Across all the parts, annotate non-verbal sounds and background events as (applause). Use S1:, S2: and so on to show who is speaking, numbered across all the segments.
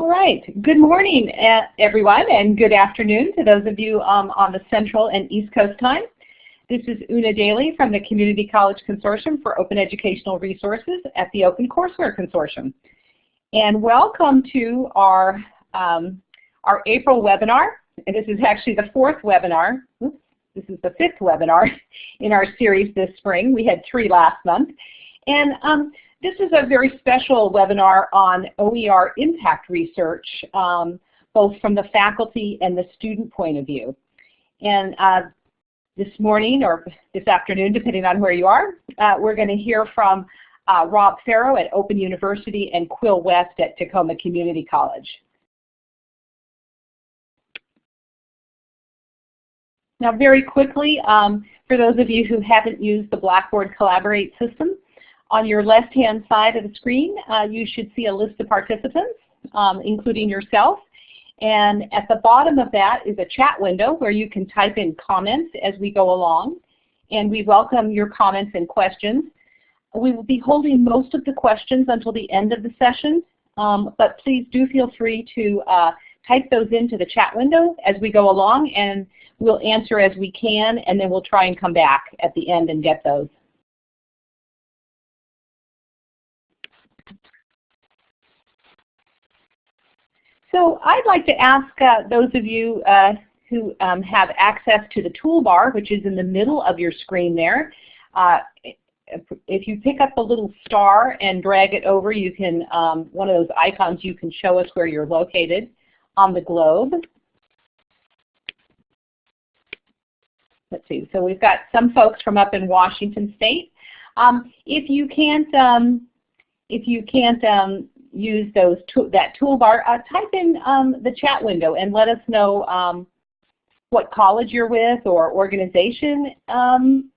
S1: All right. Good morning, everyone, and good afternoon to those of you um, on the Central and East Coast time. This is Una Daly from the Community College Consortium for Open Educational Resources at the Open Courseware Consortium. And welcome to our, um, our April webinar. And this is actually the fourth webinar. Oops, this is the fifth webinar (laughs) in our series this spring. We had three last month. And um, this is a very special webinar on OER impact research, um, both from the faculty and the student point of view. And uh, this morning or this afternoon, depending on where you are, uh, we're going to hear from uh, Rob Farrow at Open University and Quill West at Tacoma Community College. Now very quickly, um, for those of you who haven't used the Blackboard Collaborate system, on your left-hand side of the screen, uh, you should see a list of participants, um, including yourself. And at the bottom of that is a chat window where you can type in comments as we go along. And we welcome your comments and questions. We will be holding most of the questions until the end of the session, um, but please do feel free to uh, type those into the chat window as we go along and we'll answer as we can and then we'll try and come back at the end and get those. So I'd like to ask uh, those of you uh, who um, have access to the toolbar, which is in the middle of your screen there, uh, if you pick up a little star and drag it over, you can, um, one of those icons, you can show us where you're located on the globe. Let's see, so we've got some folks from up in Washington State. Um, if you can't, um, if you can't um, use those that toolbar, uh, type in um, the chat window and let us know um, what college you're with or organization. Um,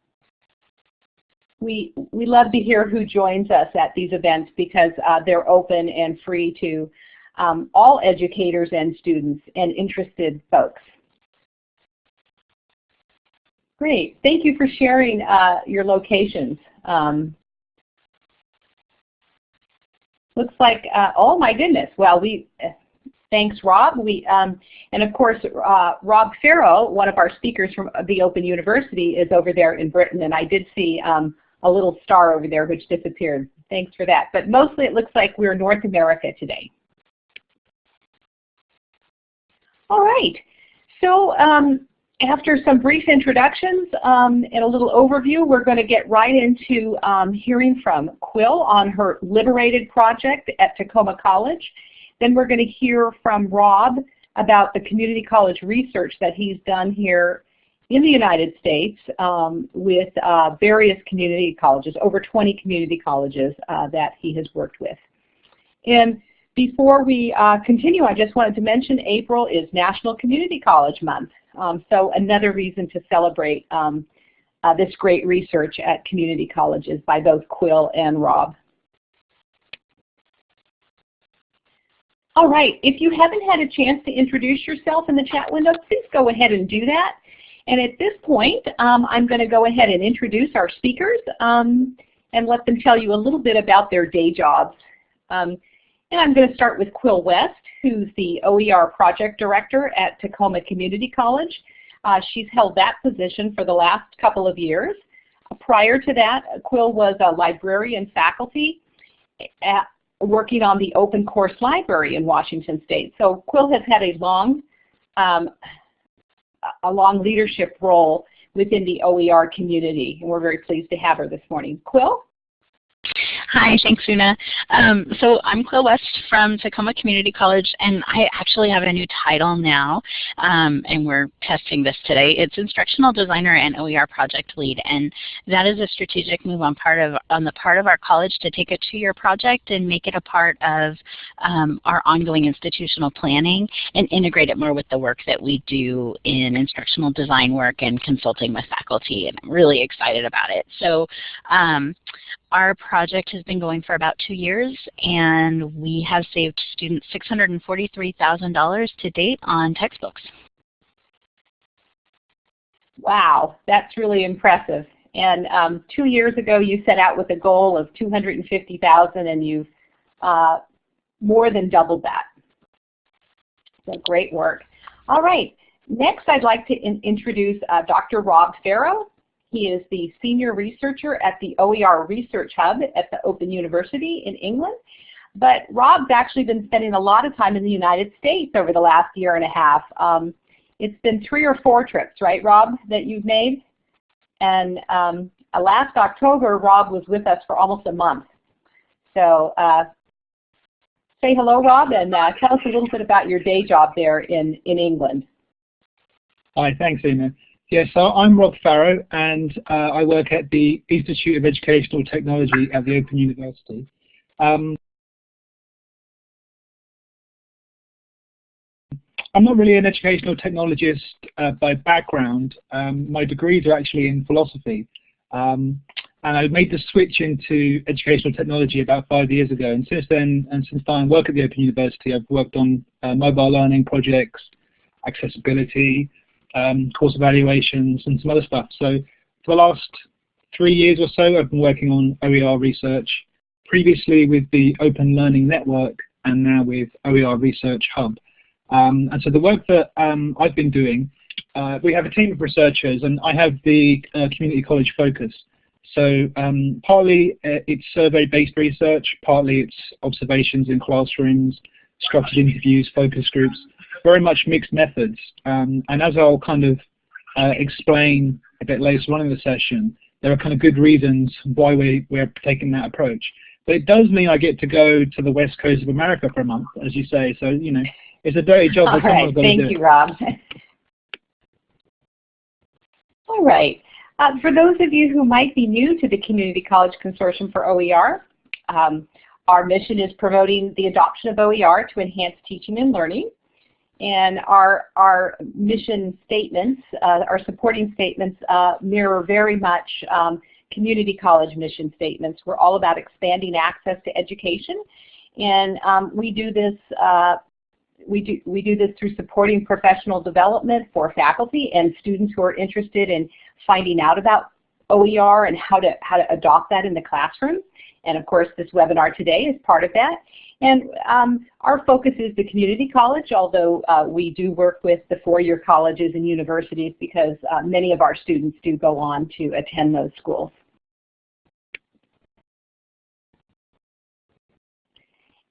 S1: we, we love to hear who joins us at these events because uh, they're open and free to um, all educators and students and interested folks. Great. Thank you for sharing uh, your locations. Um, looks like, uh, oh my goodness, well, we, thanks Rob. We, um, and of course, uh, Rob Farrow, one of our speakers from the Open University is over there in Britain, and I did see um, a little star over there which disappeared. Thanks for that. But mostly it looks like we're North America today. All right. So um, after some brief introductions um, and a little overview, we're going to get right into um, hearing from Quill on her Liberated project at Tacoma College. Then we're going to hear from Rob about the community college research that he's done here in the United States um, with uh, various community colleges, over 20 community colleges uh, that he has worked with. And before we uh, continue, I just wanted to mention April is National Community College Month. Um, so another reason to celebrate um, uh, this great research at community colleges by both Quill and Rob. All right, if you haven't had a chance to introduce yourself in the chat window, please go ahead and do that. And at this point, um, I'm going to go ahead and introduce our speakers um, and let them tell you a little bit about their day jobs. Um, and I'm going to start with Quill West who's the OER Project Director at Tacoma Community College. Uh, she's held that position for the last couple of years. Prior to that, Quill was a librarian faculty at, working on the Open Course Library in Washington State. So Quill has had a long, um, a long leadership role within the OER community, and we're very pleased to have her this morning. Quill?
S2: Hi, thanks Una. Um, so I'm Quill West from Tacoma Community College and I actually have a new title now um, and we're testing this today. It's Instructional Designer and OER Project Lead and that is a strategic move on part of on the part of our college to take a two-year project and make it a part of um, our ongoing institutional planning and integrate it more with the work that we do in instructional design work and consulting with faculty and I'm really excited about it. So um, our project has been going for about two years and we have saved students $643,000 to date on textbooks.
S1: Wow, that's really impressive. And um, two years ago you set out with a goal of 250,000 and you've uh, more than doubled that. So great work. All right. Next, I'd like to in introduce uh, Dr. Rob Farrow. He is the senior researcher at the OER Research Hub at the Open University in England. But Rob's actually been spending a lot of time in the United States over the last year and a half. Um, it's been three or four trips, right, Rob, that you've made? And um, uh, last October, Rob was with us for almost a month. So uh, say hello, Rob, and uh, tell us a little bit about your day job there in, in England.
S3: Hi, thanks, Una. Yes, so I'm Rob Farrow, and uh, I work at the Institute of Educational Technology at the Open University. Um, I'm not really an educational technologist uh, by background. Um, my degrees are actually in philosophy. Um, and I made the switch into educational technology about five years ago. And since then, and since I work at the Open University, I've worked on uh, mobile learning projects, accessibility, um, course evaluations, and some other stuff. So for the last three years or so, I've been working on OER research, previously with the Open Learning Network, and now with OER Research Hub. Um, and so the work that um, I've been doing, uh, we have a team of researchers, and I have the uh, community college focus. So um, partly uh, it's survey-based research, partly it's observations in classrooms, structured interviews, focus groups, very much mixed methods. Um, and as I'll kind of uh, explain a bit later on in the session, there are kind of good reasons why we, we're taking that approach. But it does mean I get to go to the west coast of America for a month, as you say. So, you know, it's a dirty job.
S1: All right, thank you, Rob. (laughs) All right. Uh, for those of you who might be new to the Community College Consortium for OER, um, our mission is promoting the adoption of OER to enhance teaching and learning. And our, our mission statements, uh, our supporting statements uh, mirror very much um, community college mission statements. We're all about expanding access to education. And um, we do this uh, we do, we do this through supporting professional development for faculty and students who are interested in finding out about OER and how to, how to adopt that in the classroom. And of course, this webinar today is part of that. And um, our focus is the community college, although uh, we do work with the four-year colleges and universities because uh, many of our students do go on to attend those schools.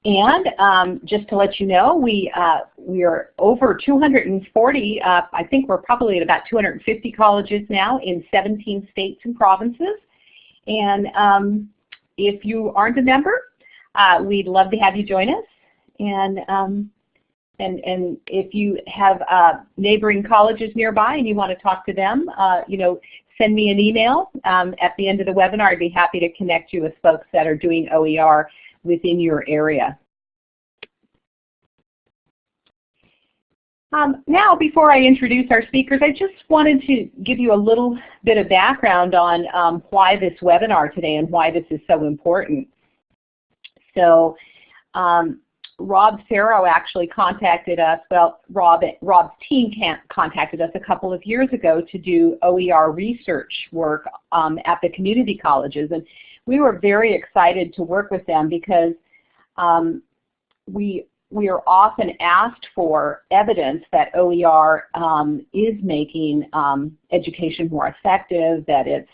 S1: And um, just to let you know, we uh, we are over 240. Uh, I think we're probably at about 250 colleges now in 17 states and provinces. And um, if you aren't a member, uh, we'd love to have you join us. And um, and and if you have uh, neighboring colleges nearby and you want to talk to them, uh, you know, send me an email um, at the end of the webinar. I'd be happy to connect you with folks that are doing OER within your area. Um, now, before I introduce our speakers, I just wanted to give you a little bit of background on um, why this webinar today and why this is so important. So, um, Rob Farrow actually contacted us, well, Rob, Rob's team contacted us a couple of years ago to do OER research work um, at the community colleges. And we were very excited to work with them because um, we we are often asked for evidence that OER um, is making um, education more effective, that it's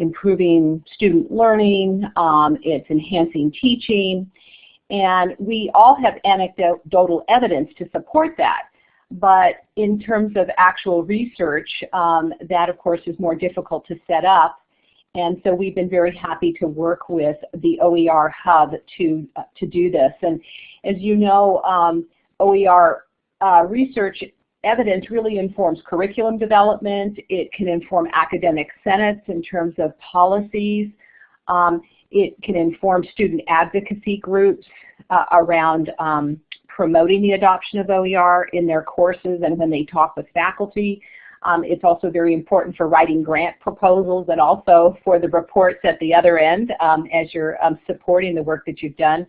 S1: improving student learning, um, it's enhancing teaching, and we all have anecdotal evidence to support that. But in terms of actual research, um, that of course is more difficult to set up and so we've been very happy to work with the OER Hub to, uh, to do this. And as you know, um, OER uh, research evidence really informs curriculum development. It can inform academic senates in terms of policies. Um, it can inform student advocacy groups uh, around um, promoting the adoption of OER in their courses and when they talk with faculty. Um, it's also very important for writing grant proposals and also for the reports at the other end um, as you're um, supporting the work that you've done.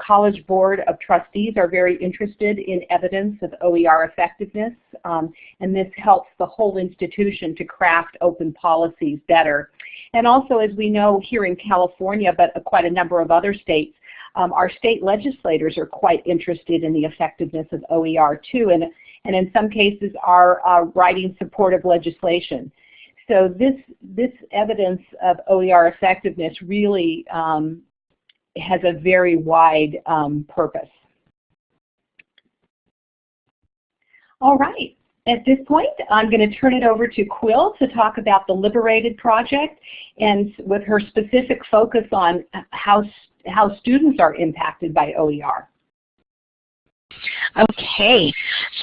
S1: College Board of Trustees are very interested in evidence of OER effectiveness, um, and this helps the whole institution to craft open policies better. And also, as we know here in California, but quite a number of other states, um, our state legislators are quite interested in the effectiveness of OER too, and, and in some cases are uh, writing supportive legislation. So this, this evidence of OER effectiveness really um, has a very wide um, purpose. All right. At this point, I'm going to turn it over to Quill to talk about the Liberated project and with her specific focus on how, how students are impacted by OER.
S2: Okay,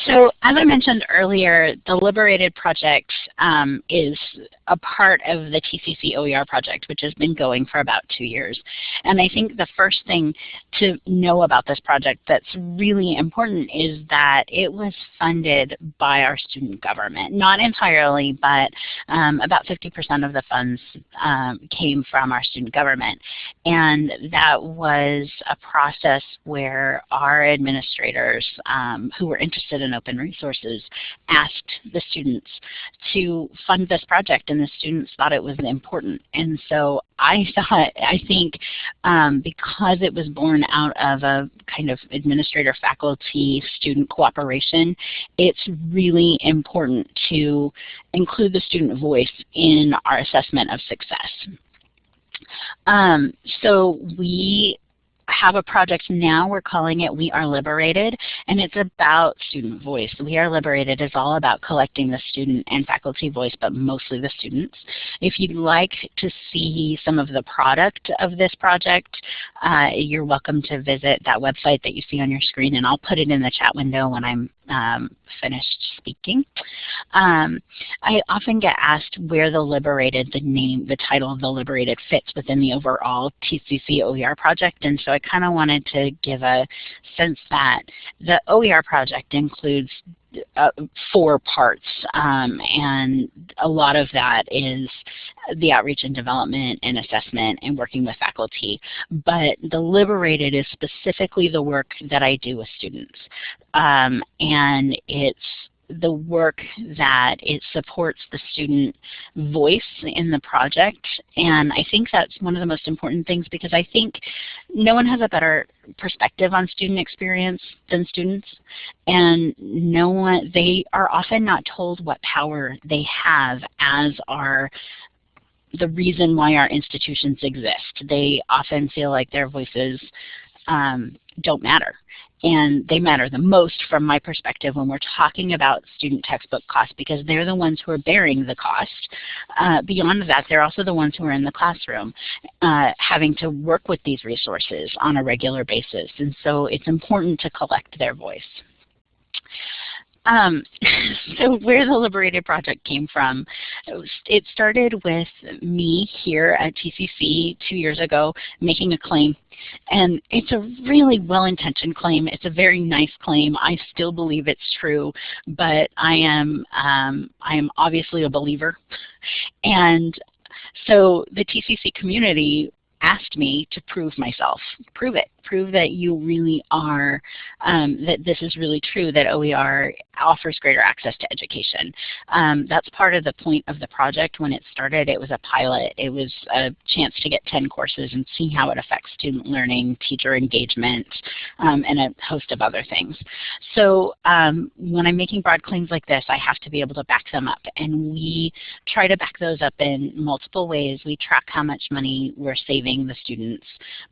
S2: so as I mentioned earlier, the Liberated project um, is a part of the TCC OER project, which has been going for about two years. And I think the first thing to know about this project that's really important is that it was funded by our student government. Not entirely, but um, about 50% of the funds um, came from our student government. And that was a process where our administrators um, who were interested in open resources asked the students to fund this project and the students thought it was important. And so I (laughs) thought, I think um, because it was born out of a kind of administrator, faculty, student cooperation, it's really important to include the student voice in our assessment of success. Um, so we have a project now, we're calling it We Are Liberated, and it's about student voice. We Are Liberated is all about collecting the student and faculty voice, but mostly the students. If you'd like to see some of the product of this project, uh, you're welcome to visit that website that you see on your screen, and I'll put it in the chat window when I'm um, finished speaking. Um, I often get asked where the Liberated, the name, the title of the Liberated fits within the overall TCC OER project, and so I kind of wanted to give a sense that the OER project includes uh, four parts, um, and a lot of that is the outreach and development and assessment and working with faculty. But the Liberated is specifically the work that I do with students, um, and it's the work that it supports the student voice in the project. And I think that's one of the most important things because I think no one has a better perspective on student experience than students. And no one, they are often not told what power they have as our the reason why our institutions exist. They often feel like their voices um, don't matter and they matter the most from my perspective when we're talking about student textbook costs because they're the ones who are bearing the cost. Uh, beyond that, they're also the ones who are in the classroom uh, having to work with these resources on a regular basis. And so it's important to collect their voice. Um, (laughs) so where the Liberated Project came from, it started with me here at TCC two years ago making a claim. And it's a really well-intentioned claim. It's a very nice claim. I still believe it's true, but I am, um, I am obviously a believer. And so the TCC community asked me to prove myself. Prove it. Prove that you really are, um, that this is really true, that OER offers greater access to education. Um, that's part of the point of the project when it started. It was a pilot. It was a chance to get 10 courses and see how it affects student learning, teacher engagement, um, and a host of other things. So um, when I'm making broad claims like this, I have to be able to back them up. And we try to back those up in multiple ways. We track how much money we're saving the students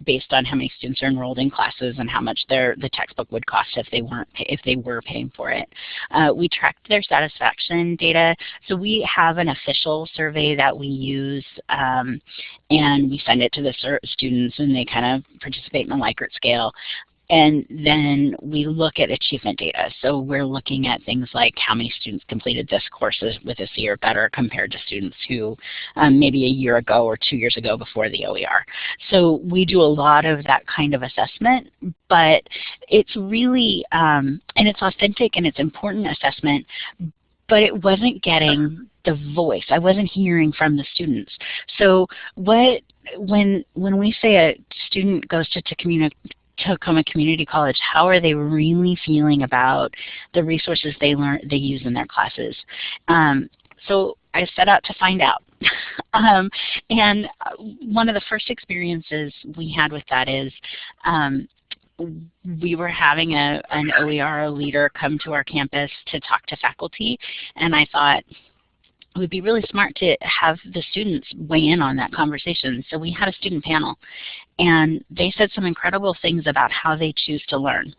S2: based on how many students are enrolled in classes and how much their the textbook would cost if they weren't if they were paying for it. Uh, we tracked their satisfaction data. So we have an official survey that we use um, and we send it to the students and they kind of participate in a Likert scale. And then we look at achievement data. So we're looking at things like how many students completed this course with a C or better compared to students who um, maybe a year ago or two years ago before the OER. So we do a lot of that kind of assessment, but it's really, um, and it's authentic and it's important assessment, but it wasn't getting the voice. I wasn't hearing from the students. So what when when we say a student goes to, to communicate Tacoma Community College, how are they really feeling about the resources they learn they use in their classes? Um, so I set out to find out. (laughs) um, and uh, one of the first experiences we had with that is um, we were having a, an OER leader come to our campus to talk to faculty, and I thought, it would be really smart to have the students weigh in on that conversation. So we had a student panel, and they said some incredible things about how they choose to learn.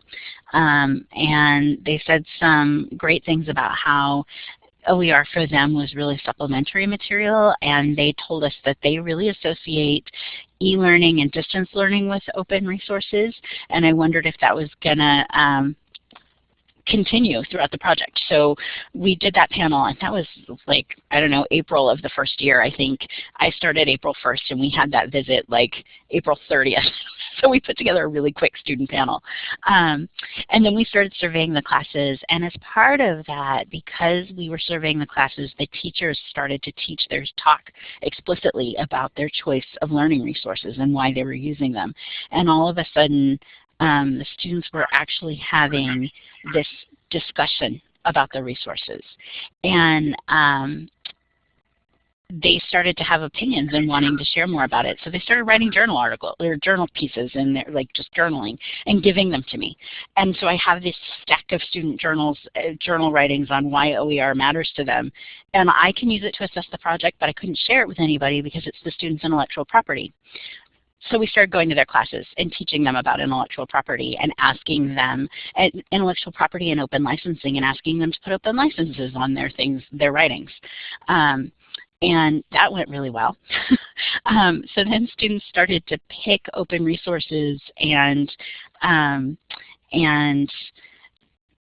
S2: Um, and they said some great things about how OER for them was really supplementary material, and they told us that they really associate e-learning and distance learning with open resources, and I wondered if that was going to um, continue throughout the project. So we did that panel, and that was like, I don't know, April of the first year, I think. I started April 1st, and we had that visit like April 30th. (laughs) so we put together a really quick student panel. Um, and then we started surveying the classes, and as part of that, because we were surveying the classes, the teachers started to teach their talk explicitly about their choice of learning resources and why they were using them. And all of a sudden, um, the students were actually having this discussion about the resources. And um, they started to have opinions and wanting to share more about it. So they started writing journal articles or journal pieces and they're like just journaling and giving them to me. And so I have this stack of student journals, uh, journal writings on why OER matters to them. And I can use it to assess the project, but I couldn't share it with anybody because it's the student's intellectual property. So we started going to their classes and teaching them about intellectual property and asking them intellectual property and open licensing and asking them to put open licenses on their things, their writings. Um, and that went really well. (laughs) um, so then students started to pick open resources and um, and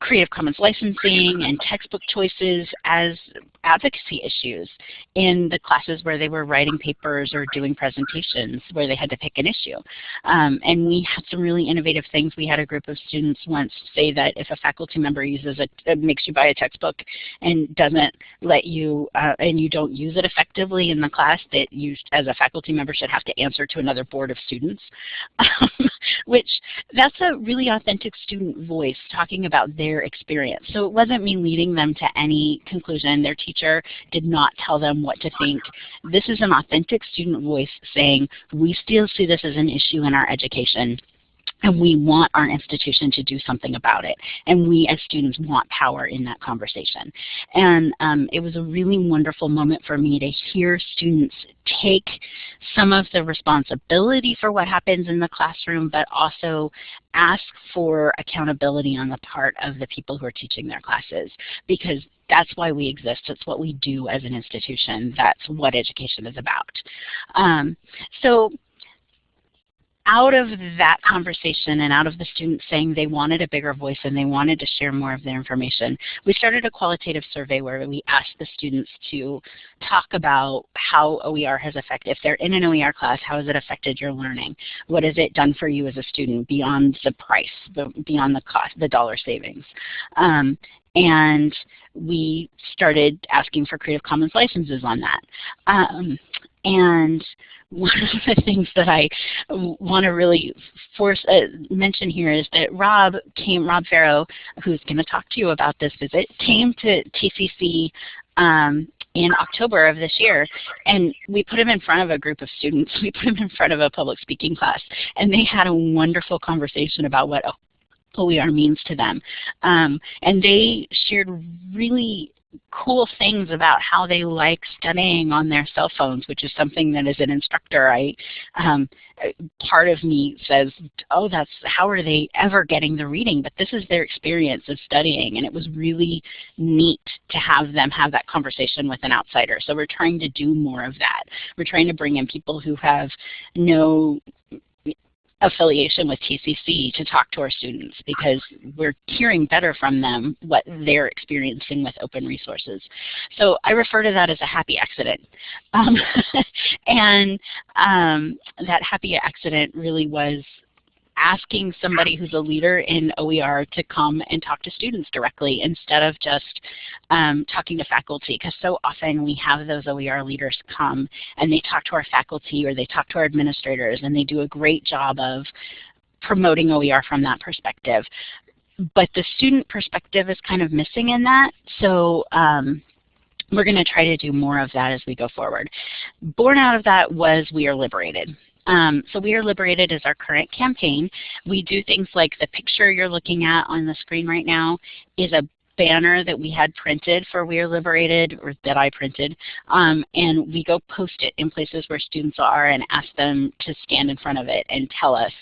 S2: Creative Commons licensing and textbook choices as advocacy issues in the classes where they were writing papers or doing presentations where they had to pick an issue. Um, and we had some really innovative things. We had a group of students once say that if a faculty member uses a, makes you buy a textbook and doesn't let you, uh, and you don't use it effectively in the class, that you as a faculty member should have to answer to another board of students, (laughs) um, which that's a really authentic student voice talking about their experience. So it wasn't me leading them to any conclusion. Their teacher teacher did not tell them what to think. This is an authentic student voice saying, we still see this as an issue in our education and we want our institution to do something about it. And we as students want power in that conversation. And um, it was a really wonderful moment for me to hear students take some of the responsibility for what happens in the classroom, but also ask for accountability on the part of the people who are teaching their classes. Because that's why we exist. It's what we do as an institution. That's what education is about. Um, so out of that conversation and out of the students saying they wanted a bigger voice and they wanted to share more of their information, we started a qualitative survey where we asked the students to talk about how OER has affected, if they're in an OER class, how has it affected your learning? What has it done for you as a student beyond the price, beyond the cost, the dollar savings? Um, and we started asking for Creative Commons licenses on that. Um, and one (laughs) of the things that I want to really force uh, mention here is that Rob came, Rob Farrow, who's going to talk to you about this visit, came to TCC um, in October of this year, and we put him in front of a group of students. (laughs) We put him in front of a public speaking class, and they had a wonderful conversation about what OER means to them. Um, and they shared really cool things about how they like studying on their cell phones, which is something that as an instructor, I um, part of me says, oh, that's how are they ever getting the reading? But this is their experience of studying, and it was really neat to have them have that conversation with an outsider. So we're trying to do more of that. We're trying to bring in people who have no affiliation with TCC to talk to our students because we're hearing better from them what they're experiencing with open resources. So I refer to that as a happy accident. Um, (laughs) and um, that happy accident really was asking somebody who's a leader in OER to come and talk to students directly instead of just um, talking to faculty because so often we have those OER leaders come and they talk to our faculty or they talk to our administrators and they do a great job of promoting OER from that perspective. But the student perspective is kind of missing in that. So um, we're going to try to do more of that as we go forward. Born out of that was We Are Liberated. Um, so We Are Liberated is our current campaign. We do things like the picture you're looking at on the screen right now is a banner that we had printed for We Are Liberated, or that I printed, um, and we go post it in places where students are and ask them to stand in front of it and tell us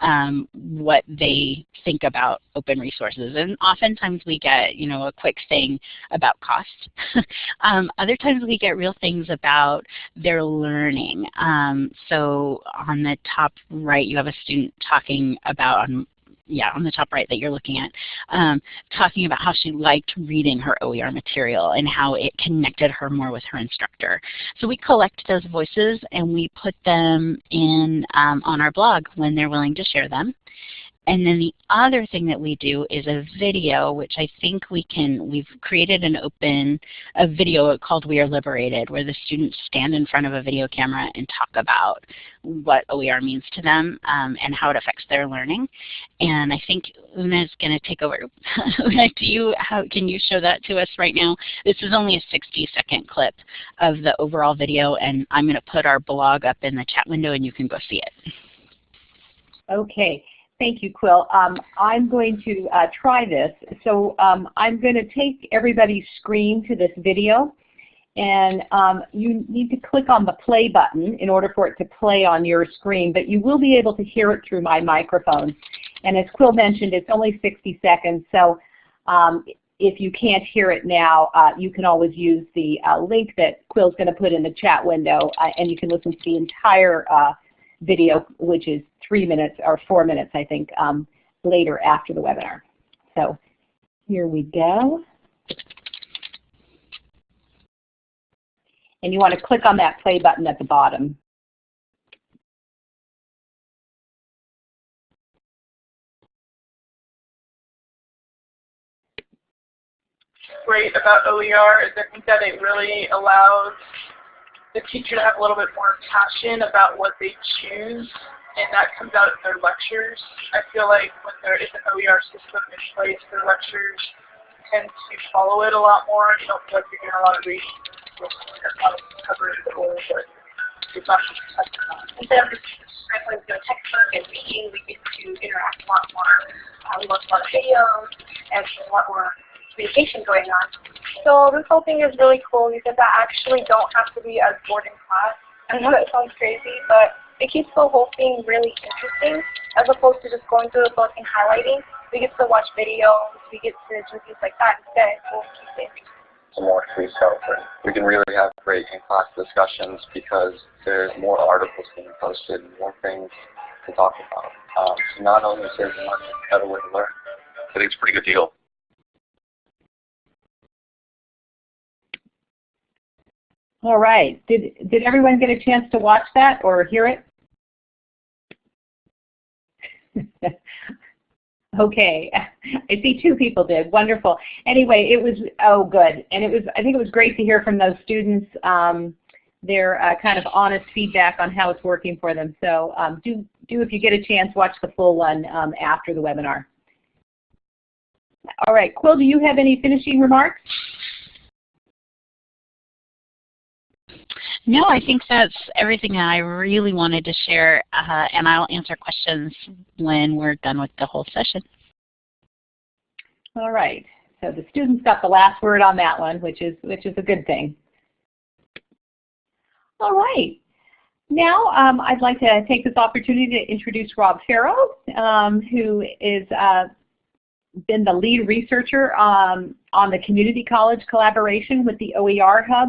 S2: um, what they think about open resources. And oftentimes we get you know, a quick thing about cost. (laughs) um, other times we get real things about their learning. Um, so on the top right you have a student talking about on yeah, on the top right that you're looking at, um, talking about how she liked reading her OER material and how it connected her more with her instructor. So we collect those voices and we put them in um, on our blog when they're willing to share them. And then the other thing that we do is a video, which I think we can, we've created an open, a video called We Are Liberated, where the students stand in front of a video camera and talk about what OER means to them um, and how it affects their learning. And I think Una is going to take over. (laughs) Una, do you, how, can you show that to us right now? This is only a 60 second clip of the overall video, and I'm going to put our blog up in the chat window and you can go see it.
S1: Okay. Thank you, Quill. Um, I'm going to uh, try this. So um, I'm going to take everybody's screen to this video. And um, you need to click on the play button in order for it to play on your screen, but you will be able to hear it through my microphone. And as Quill mentioned, it's only 60 seconds, so um, if you can't hear it now, uh, you can always use the uh, link that Quill's going to put in the chat window, uh, and you can listen to the entire uh, video, which is three minutes or four minutes, I think, um, later after the webinar. So here we go. And you want to click on that play button at the bottom.
S4: Great about OER is that it really allows the teacher to have a little bit more passion about what they choose, and that comes out in their lectures. I feel like when there is an OER system in place, their lectures tend to follow it a lot more. You don't feel like you're doing a lot of reading, coverage, or it's not just
S5: Instead of just a textbook and reading, we get to interact a lot more. Uh, we watch a lot of videos, and a lot more going on. So this whole thing is really cool because I actually don't have to be as bored in class. I know that sounds crazy, but it keeps the whole thing really interesting as opposed to just going through the book and highlighting. We get to watch videos, we get to do things like that instead. We'll keep it interesting.
S6: more free self we can really have great in-class discussions because there's more articles being posted and more things to talk about. Um, so not only saves money, it's a better way to learn. I think it's a pretty good deal.
S1: All right. Did, did everyone get a chance to watch that or hear it? (laughs) okay. I see two people did. Wonderful. Anyway, it was, oh good. And it was, I think it was great to hear from those students um, their uh, kind of honest feedback on how it's working for them. So um, do, do, if you get a chance, watch the full one um, after the webinar. All right, Quill, do you have any finishing remarks?
S2: No, I think that's everything I really wanted to share, uh, and I'll answer questions when we're done with the whole session.
S1: All right. So the students got the last word on that one, which is which is a good thing. All right. Now um, I'd like to take this opportunity to introduce Rob Farrow, um, who is uh, been the lead researcher um, on the community college collaboration with the OER Hub.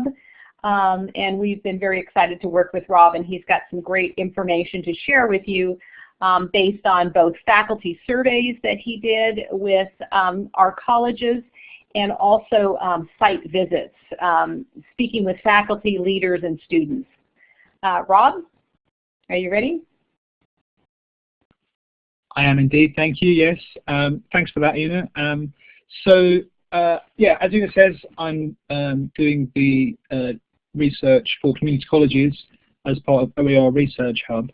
S1: Um, and we've been very excited to work with Rob, and he's got some great information to share with you um, based on both faculty surveys that he did with um, our colleges and also um, site visits, um, speaking with faculty, leaders, and students. Uh, Rob, are you ready?
S3: I am indeed, thank you, yes. Um, thanks for that, Una. so, uh, yeah, as Una says, I'm doing the uh, research for community colleges as part of OER Research Hub.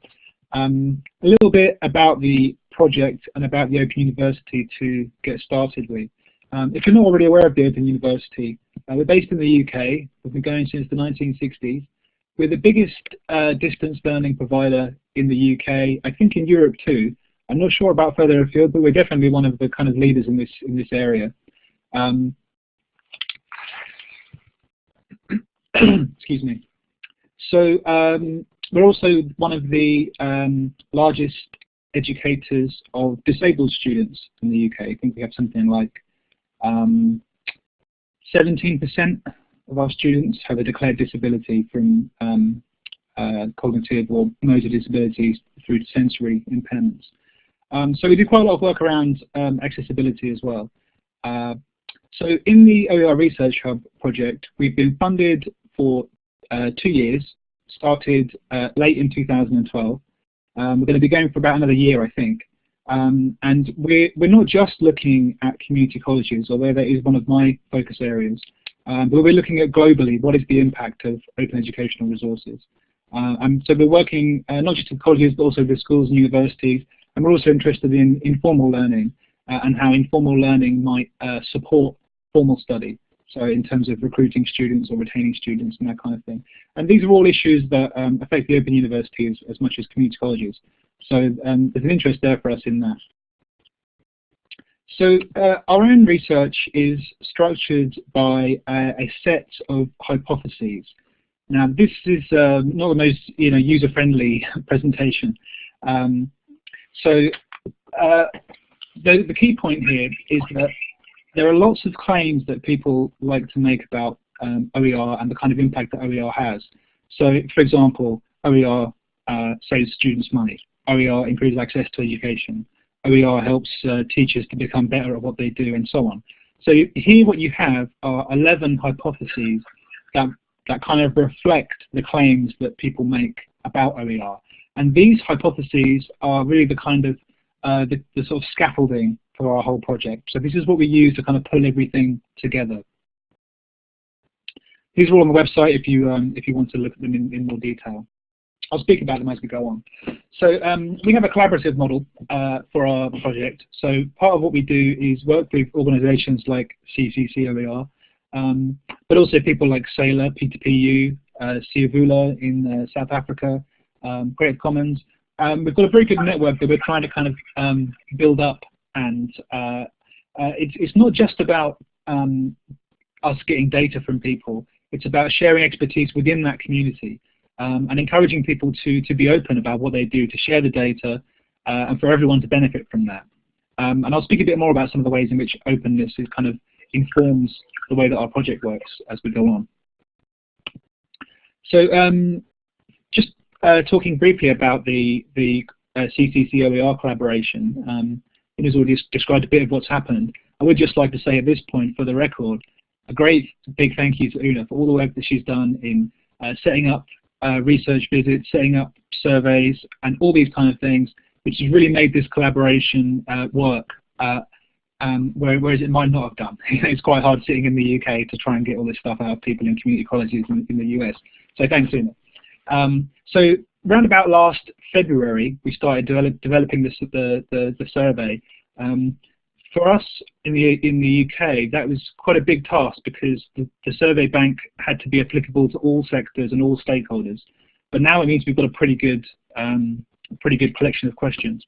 S3: Um, a little bit about the project and about the Open University to get started with. Um, if you're not already aware of the Open University, Uh, we're based in the UK. We've been going since the 1960s. We're the biggest uh, distance learning provider in the UK, I think in Europe too. I'm not sure about further afield, but we're definitely one of the kind of leaders in this in this area. Um, (clears throat) excuse me. So um, we're also one of the um, largest educators of disabled students in the UK. I think we have something like 17% um, of our students have a declared disability from um, uh, cognitive or motor disabilities through sensory impairments. Um, so we do quite a lot of work around um, accessibility as well. Uh, so in the OER Research Hub project, we've been funded for uh, two years, started uh, late in 2012. Um, we're going to be going for about another year, I think. Um, and we're, we're not just looking at community colleges, although that is one of my focus areas, um, but we're looking at globally, what is the impact of open educational resources. Uh, and so we're working uh, not just with colleges, but also with schools and universities, and we're also interested in informal learning uh, and how informal learning might uh, support formal study. So in terms of recruiting students or retaining students and that kind of thing. And these are all issues that um, affect the Open University as, as, much as community colleges. So um, there's an interest there for us in that. So uh, our own research is structured by a set of hypotheses. Now this is uh, not the most you know user-friendly (laughs) presentation. Um, so uh, the, the key point here is that there are lots of claims that people like to make about um, OER and the kind of impact that OER has. So, for example, OER uh, saves students money. OER improves access to education. OER helps uh, teachers to become better at what they do, and so on. So here what you have are 11 hypotheses that, that kind of reflect the claims that people make about OER. And these hypotheses are really the kind of uh, the, the sort of scaffolding for our whole project. So this is what we use to kind of pull everything together. These are all on the website if you um, if you want to look at them in, in more detail. I'll speak about them as we go on. So um, we have a collaborative model uh, for our project. So part of what we do is work with organizations like CCCOER, um, but also people like Saylor, P2PU, uh, Siyavula in uh, South Africa, um, Creative Commons. Um, we've got a very good network that we're trying to kind of um, build up and uh, uh, it's, it's not just about um, us getting data from people, it's about sharing expertise within that community um, and encouraging people to, to be open about what they do, to share the data, uh, and for everyone to benefit from that. Um, and I'll speak a bit more about some of the ways in which openness is kind of informs the way that our project works as we go on. So um, just uh, talking briefly about the, the uh, CCC-OER collaboration, um, it has already described a bit of what's happened. I would just like to say at this point, for the record, a great big thank you to Una for all the work that she's done in uh, setting up uh, research visits, setting up surveys, and all these kind of things, which has really made this collaboration uh, work, uh, um, whereas it might not have done. (laughs) it's quite hard sitting in the UK to try and get all this stuff out of people in community colleges in, in the US. So thanks, Una. Um, so around about last February, we started develop, developing this, the, the, the survey. Um, for us in the in the UK, that was quite a big task because the, the, survey bank had to be applicable to all sectors and all stakeholders. But now it means we've got a pretty good um, pretty good collection of questions.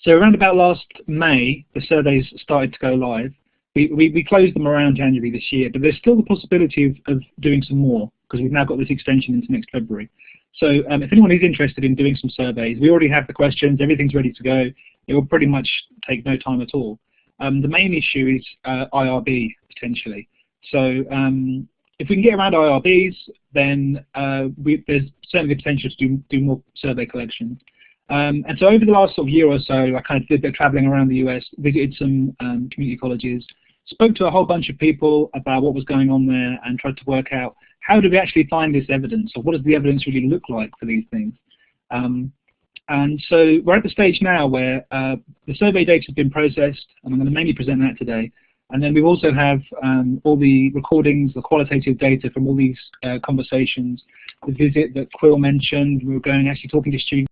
S3: So around about last May, the surveys started to go live. We, we, we closed them around January this year, but there's still the possibility of, of doing some more because we've now got this extension into next February. So um, if anyone is interested in doing some surveys, we already have the questions, everything's ready to go. It will pretty much take no time at all. Um, the main issue is uh, IRB, potentially. So um, if we can get around IRBs, then uh, we, there's certainly the potential to do, do more survey collections. Um, and so over the last sort of year or so, I kind of did a bit of traveling around the US, visited some um, community colleges, spoke to a whole bunch of people about what was going on there and tried to work out how do we actually find this evidence, or what does the evidence really look like for these things? Um, and so we're at the stage now where uh, the survey data has been processed, and I'm going to mainly present that today. And then we also have um, all the recordings, the qualitative data from all these uh, conversations, the visit that Quill mentioned, we were going actually talking to students,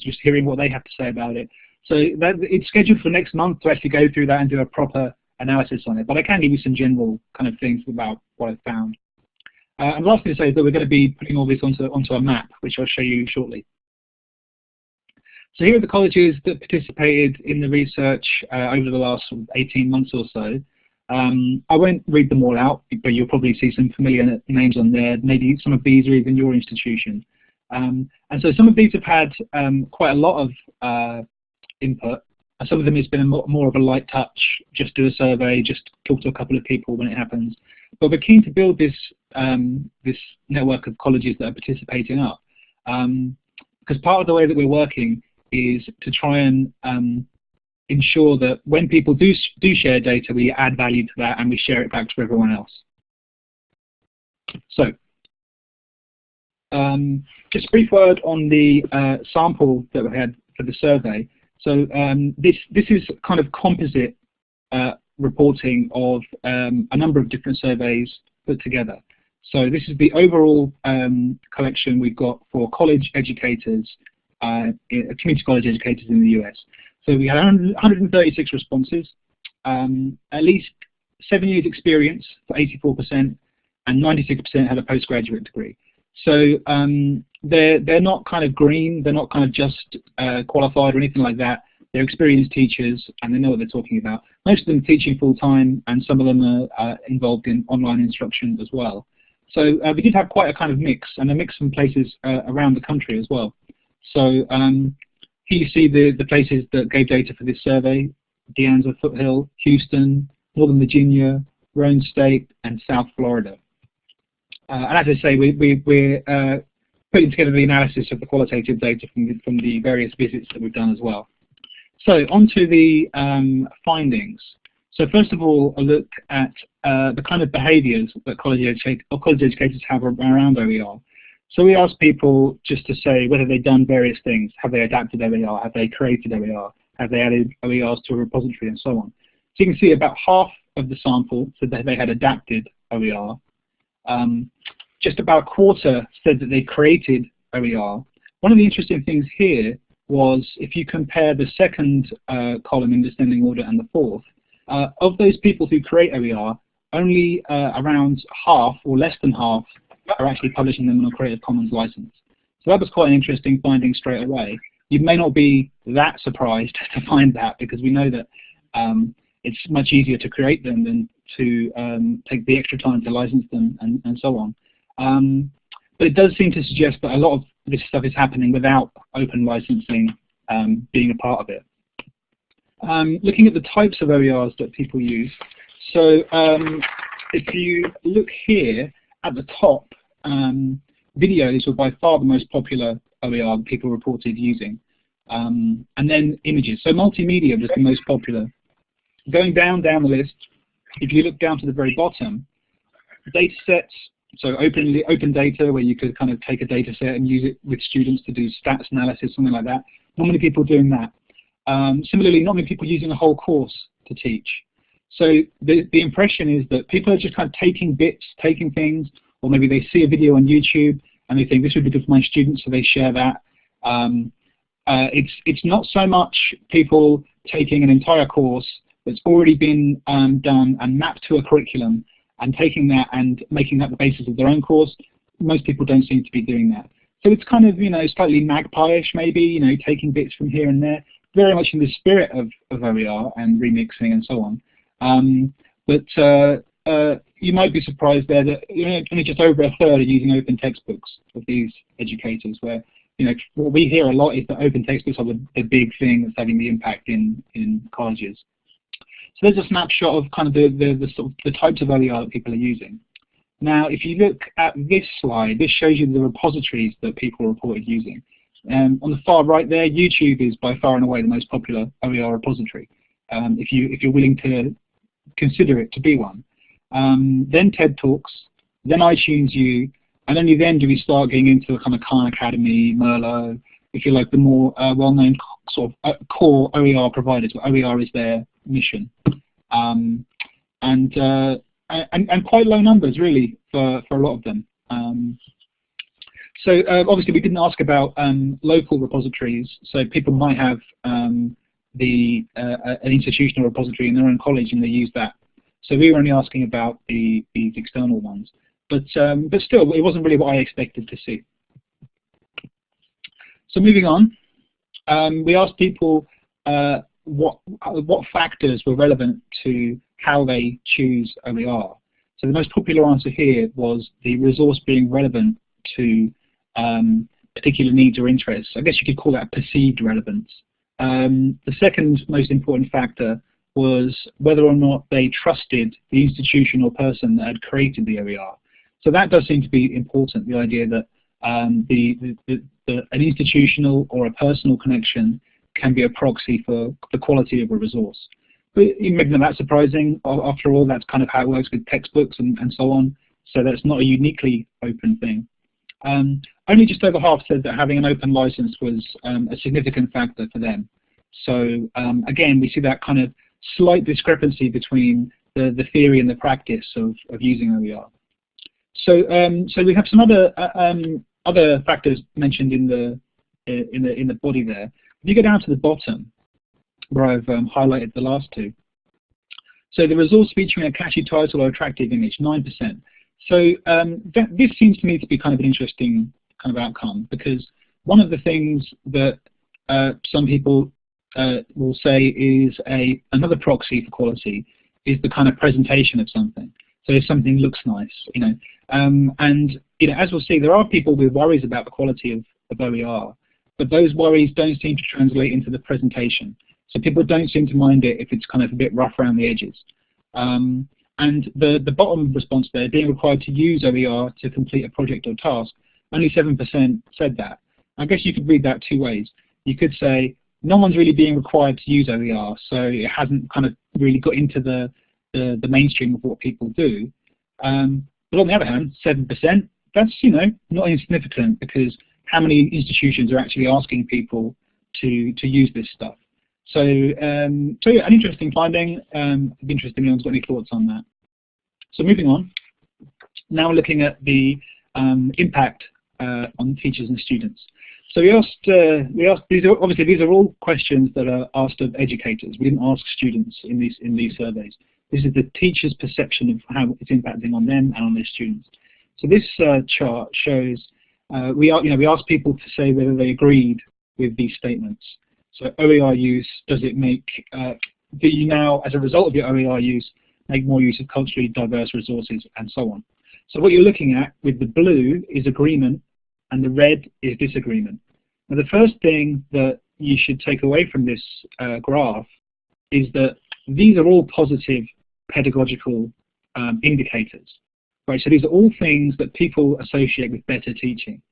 S3: just hearing what they have to say about it. So that, it's scheduled for next month to actually go through that and do a proper analysis on it. But I can give you some general kind of things about what I've found. Uh, and last thing to say is that we're going to be putting all this onto, onto a map, which I'll show you shortly. So here are the colleges that participated in the research uh, over the last 18 months or so. Um, I won't read them all out, but you'll probably see some familiar names on there. Maybe some of these are even your institution. Um, and so some of these have had um, quite a lot of uh, input, and some of them has been more, more of a light touch, just do a survey, just talk to a couple of people when it happens. But we're keen to build this um, this network of colleges that are participating up. Um, because part of the way that we're working is to try and um, ensure that when people do, do share data, we add value to that and we share it back to everyone else. So, um, just a brief word on the uh, sample that we had for the survey. So um, this, this is kind of composite uh, reporting of um, a number of different surveys put together. So this is the overall um, collection we've got for college educators uh, community college educators in the US. So we had 136 responses, um, at least seven years experience for 84%, and 96% had a postgraduate degree. So um, they're, they're not kind of green, they're not kind of just uh, qualified or anything like that. They're experienced teachers and they know what they're talking about. Most of them teaching full-time and some of them are uh, involved in online instruction as well. So uh, we did have quite a kind of mix and a mix from places uh, around the country as well. So um, here you see the, the places that gave data for this survey, De Anza Foothill, Houston, Northern Virginia, Roane State, and South Florida. Uh, and as I say, we, we, we're uh, putting together the analysis of the qualitative data from the, from the various visits that we've done as well. So on to the um, findings. So first of all, a look at uh, the kind of behaviours that college, educate, college educators have around OER. So we asked people just to say whether they've done various things. Have they adapted OER? Have they created OER? Have they added OERs to a repository and so on? So you can see about half of the sample said that they had adapted OER. Um, just about a quarter said that they created OER. One of the interesting things here was if you compare the second uh, column in descending order and the fourth, uh, of those people who create OER, only uh, around half or less than half are actually publishing them on a Creative Commons license. So that was quite an interesting finding straight away. You may not be that surprised (laughs) to find that because we know that um, it's much easier to create them than to um, take the extra time to license them and, and so on. Um, but it does seem to suggest that a lot of this stuff is happening without open licensing um, being a part of it. Um, looking at the types of OERs that people use, so um, if you look here, at the top, um, videos were by far the most popular OER people reported using. Um, and then images. So multimedia was the most popular. Going down down the list, if you look down to the very bottom, data sets, so open, open data where you could kind of take a data set and use it with students to do stats analysis, something like that. Not many people doing that. Um, similarly, not many people using a whole course to teach. So the, the impression is that people are just kind of taking bits, taking things, or maybe they see a video on YouTube and they think this would be good for my students, so they share that. Um, uh, it's, it's not so much people taking an entire course that's already been um, done and mapped to a curriculum and taking that and making that the basis of their own course. Most people don't seem to be doing that. So it's kind of, you know, slightly magpie-ish maybe, you know, taking bits from here and there, very much in the spirit of, of OER and remixing and so on. Um, but uh, uh, you might be surprised there that you know, only just over a third are using open textbooks of these educators, where you know what we hear a lot is that open textbooks are the, the big thing that's having the impact in, in colleges. So there's a snapshot of kind of the, the, the, sort of the types of OER that people are using. Now, if you look at this slide, this shows you the repositories that people reported using. Um, on the far right there, YouTube is by far and away the most popular OER repository. Um, if you if you're willing to consider it to be one. Um, then TED Talks, then iTunes U, and only then do we start getting into kind of Khan Academy, Merlot, if you like, the more uh, well-known sort of uh, core OER providers, where OER is their mission. Um, and, uh, and, and quite low numbers, really, for, for a lot of them. Um, so uh, obviously we didn't ask about um, local repositories, so people might have um, the uh, an institutional repository in their own college and they use that. So we were only asking about the these external ones, but um, but still, it wasn't really what I expected to see. So moving on, um, we asked people uh, what what factors were relevant to how they choose OER. So the most popular answer here was the resource being relevant to um, particular needs or interests. I guess you could call that perceived relevance. Um, the second most important factor was whether or not they trusted the institution or person that had created the OER. So that does seem to be important, the idea that um, the, the, the, an institutional or a personal connection can be a proxy for the quality of a resource. But maybe not that surprising. After all, that's kind of how it works with textbooks and, and so on. So that's not a uniquely open thing. Um, only just over half said that having an open license was um, a significant factor for them. So um, again, we see that kind of slight discrepancy between the, the theory and the practice of, of using OER. So, um, so we have some other uh, um, other factors mentioned in the in the in the body there. If you go down to the bottom, where I've um, highlighted the last two. So the resource featuring a catchy title or attractive image, 9%. So um, that, this seems to me to be kind of an interesting kind of outcome because one of the things that uh, some people uh, will say is a another proxy for quality is the kind of presentation of something. So if something looks nice, you know, um, and you know, as we'll see, there are people with worries about the quality of, of OER, but those worries don't seem to translate into the presentation. So people don't seem to mind it if it's kind of a bit rough around the edges. Um, and the, the bottom response there, being required to use OER to complete a project or task, only 7% said that. I guess you could read that two ways. You could say, no one's really being required to use OER, so it hasn't kind of really got into the, the, the mainstream of what people do. Um, but on the other hand, 7%, that's, you know, not insignificant because how many institutions are actually asking people to, to use this stuff? So, um, so yeah, an interesting finding. Um, I'd be interested if anyone's got any thoughts on that. So moving on, now we're looking at the um, impact uh, on teachers and students. So we asked, uh, we asked these are obviously these are all questions that are asked of educators. We didn't ask students in these in these surveys. This is the teacher's perception of how it's impacting on them and on their students. So this uh, chart shows uh, we are you know we asked people to say whether they agreed with these statements. So OER use, does it make, uh, do you now, as a result of your OER use, make more use of culturally diverse resources and so on. So what you're looking at with the blue is agreement and the red is disagreement. Now the first thing that you should take away from this uh, graph is that these are all positive pedagogical um, indicators. Right, so these are all things that people associate with better teaching.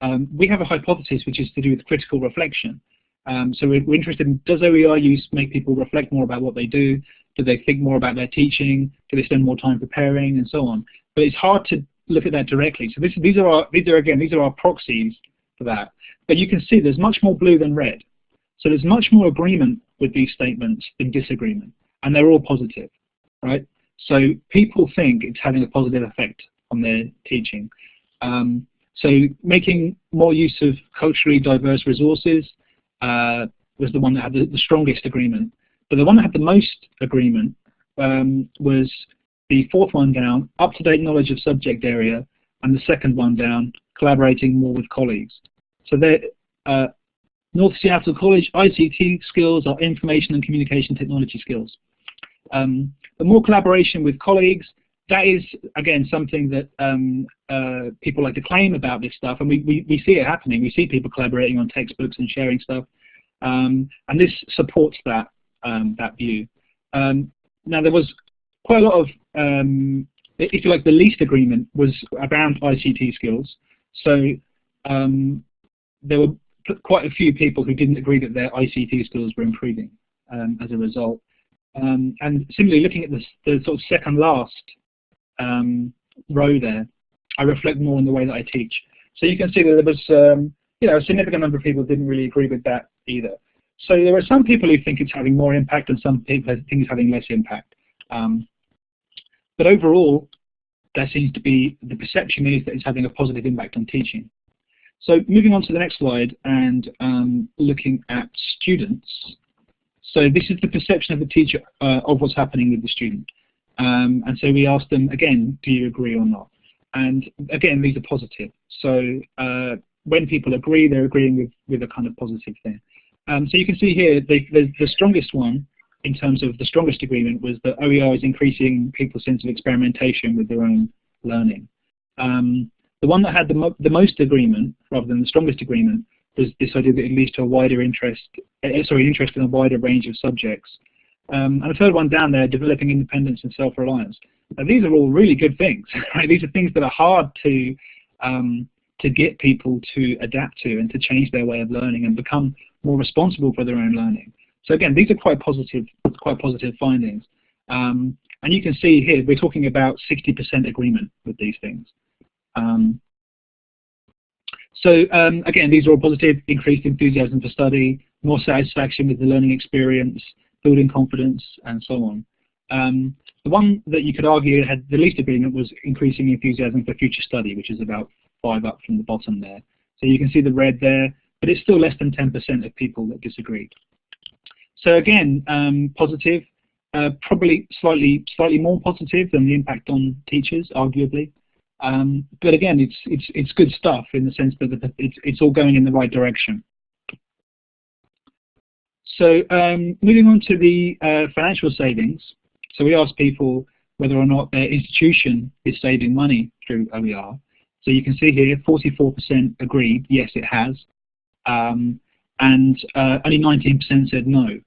S3: Um, we have a hypothesis which is to do with critical reflection. Um, so we're, we're, interested in does OER use make people reflect more about what they do? Do they think more about their teaching? Do they spend more time preparing and so on? But it's hard to look at that directly. So this, these are our, these are again these are our proxies for that. But you can see there's much more blue than red. So there's much more agreement with these statements than disagreement, and they're all positive, right? So people think it's having a positive effect on their teaching. Um, so making more use of culturally diverse resources, uh, was the one that had the, the, strongest agreement. But the one that had the most agreement um, was the fourth one down, up-to-date knowledge of subject area, and the second one down, collaborating more with colleagues. So uh, North Seattle College ICT skills are information and communication technology skills. Um, more collaboration with colleagues, that is, again, something that um, uh, people like to claim about this stuff, and we, we, we, see it happening. We see people collaborating on textbooks and sharing stuff, um, and this supports that, um, that view. Um, now, there was quite a lot of, um, if you like, the least agreement was around ICT skills. So um, there were quite a few people who didn't agree that their ICT skills were improving as a result. And similarly, looking at the, the sort of second last um, row there, I reflect more on the way that I teach. So you can see that there was um, you know, a significant number of people didn't really agree with that either. So there are some people who think it's having more impact and some people think it's having less impact. Um, but overall, there seems to be, the perception is that it's having a positive impact on teaching. So moving on to the next slide and um, looking at students. So this is the perception of the teacher uh, of what's happening with the student. Um, and so we asked them again, do you agree or not? And again, these are positive. So uh, when people agree, they're agreeing with, with a kind of positive thing. Um, so you can see here, the, the, the, strongest one in terms of the strongest agreement was that OER is increasing people's sense of experimentation with their own learning. Um, the one that had the, mo the most agreement, rather than the strongest agreement, was this idea that it leads to a wider interest, uh, sorry, interest in a wider range of subjects. Um, and the third one down there, developing independence and self-reliance. These are all really good things, (laughs) right? These are things that are hard to um, to get people to adapt to and to change their way of learning and become more responsible for their own learning. So again, these are quite positive, quite positive findings. Um, and you can see here, we're talking about 60% agreement with these things. Um, so um, again, these are all positive, increased enthusiasm for study, more satisfaction with the learning experience, building confidence, and so on. Um, the one that you could argue had the least agreement was increasing enthusiasm for future study, which is about five up from the bottom there. So you can see the red there, but it's still less than 10% of people that disagreed. So again, um, positive, uh, probably slightly slightly more positive than the impact on teachers, arguably. Um, but again, it's it's it's good stuff in the sense that it's it's all going in the right direction. So um, moving on to the uh, financial savings. So we asked people whether or not their institution is saving money through OER. So you can see here 44% agreed, yes it has, um, and uh, only 19% said no.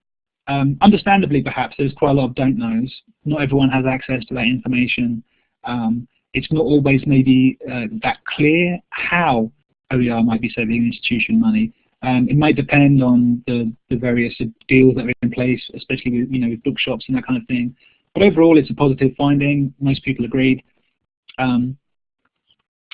S3: Um, understandably perhaps, there's quite a lot of don't knows. Not everyone has access to that information. Um, it's not always maybe uh, that clear how OER might be saving institution money. Um, it might depend on the, the various deals that are in place, especially with, you know, with bookshops and that kind of thing. But overall, it's a positive finding. Most people agreed. Um,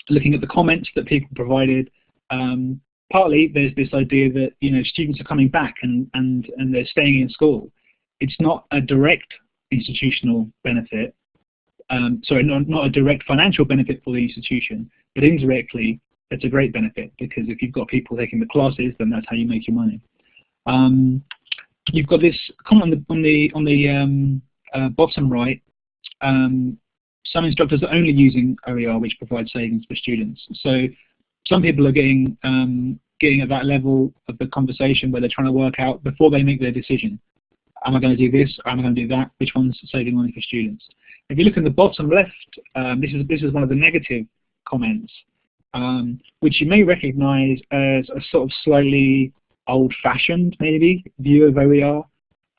S3: looking at the comments that people provided, um, partly there's this idea that you know students are coming back and, and, and they're staying in school. It's not a direct institutional benefit, um, sorry, not, not a direct financial benefit for the institution, but indirectly it's a great benefit because if you've got people taking the classes, then that's how you make your money. Um, you've got this comment on the on the on the um, uh, bottom right. Um, some instructors are only using OER, which provides savings for students. So some people are getting um, getting at that level of the conversation where they're trying to work out before they make their decision. Am I going to do this? Am I going to do that? Which one's saving money for students? If you look in the bottom left, um, this is this is one of the negative comments, um, which you may recognise as a sort of slightly old-fashioned, maybe, view of OER,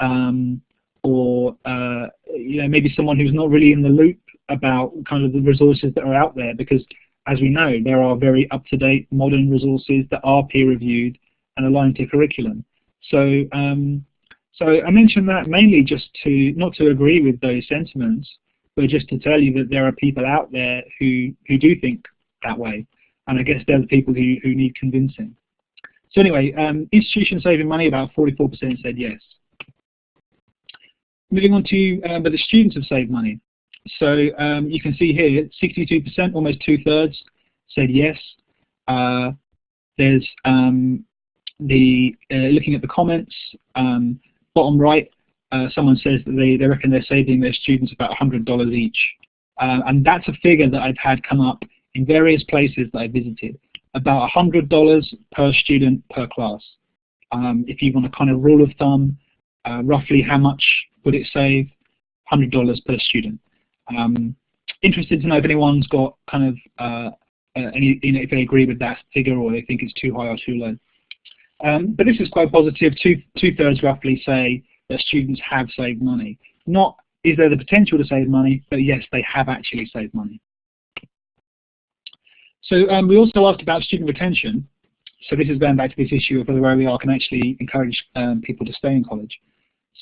S3: um, or uh, you know maybe someone who's not really in the loop about kind of the resources that are out there, because as we know, there are very up-to-date modern resources that are peer-reviewed and aligned to curriculum. So, um, so I mention that mainly just to not to agree with those sentiments, but just to tell you that there are people out there who who do think that way, and I guess they're the people who who need convincing. So anyway, um, institutions saving money, about 44% said yes. Moving on to, um, but the students have saved money. So um, you can see here, 62%, almost two-thirds, said yes. Uh, there's um, the uh, looking at the comments, um, bottom right, uh, someone says that they, they reckon they're saving their students about $100 each. Uh, and that's a figure that I've had come up in various places that I visited, about $100 per student per class. Um, if you want a kind of rule of thumb, uh, roughly how much would it save? $100 per student. Um, interested to know if anyone's got kind of uh, uh, any, you know, if they agree with that figure or they think it's too high or too low. Um, but this is quite positive. Two two thirds roughly say that students have saved money. Not is there the potential to save money, but yes, they have actually saved money. So um, we also asked about student retention. So this is going back to this issue of whether OER can actually encourage um, people to stay in college.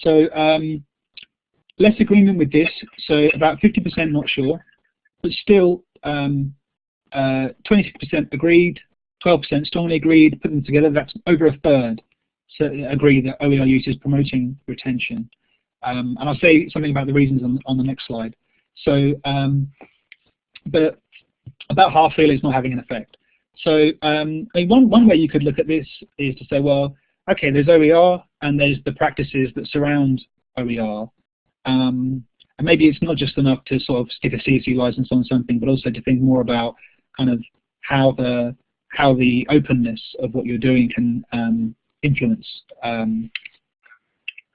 S3: So um, less agreement with this, so about 50% not sure, but still 26% um, uh, agreed, 12% strongly agreed, put them together, that's over a third so agree that OER use is promoting retention. Um, and I'll say something about the reasons on, on the next slide. So, um, but about half feel it's not having an effect. So um, I mean, one, one way you could look at this is to say, well, okay, there's OER and there's the practices that surround OER. Um, and maybe it's not just enough to sort of stick a CC license on something, but also to think more about kind of how the how the openness of what you're doing can um, influence um,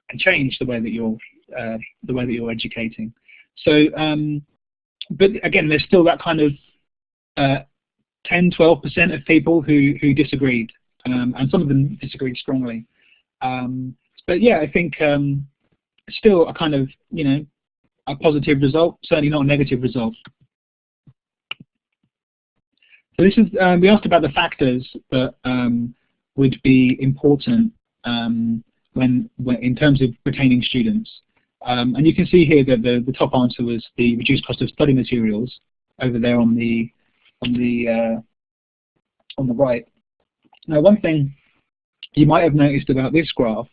S3: and change the way that you're uh, the way that you're educating. So, um, but again, there's still that kind of uh, 10, 12% of people who who disagreed, um, and some of them disagreed strongly. Um, but yeah, I think um, still a kind of you know a positive result, certainly not a negative result. So this is, um, we asked about the factors that um, would be important um, when, when, in terms of retaining students. Um, and you can see here that the, the top answer was the reduced cost of study materials over there on the on the uh, on the right. Now, one thing you might have noticed about this graph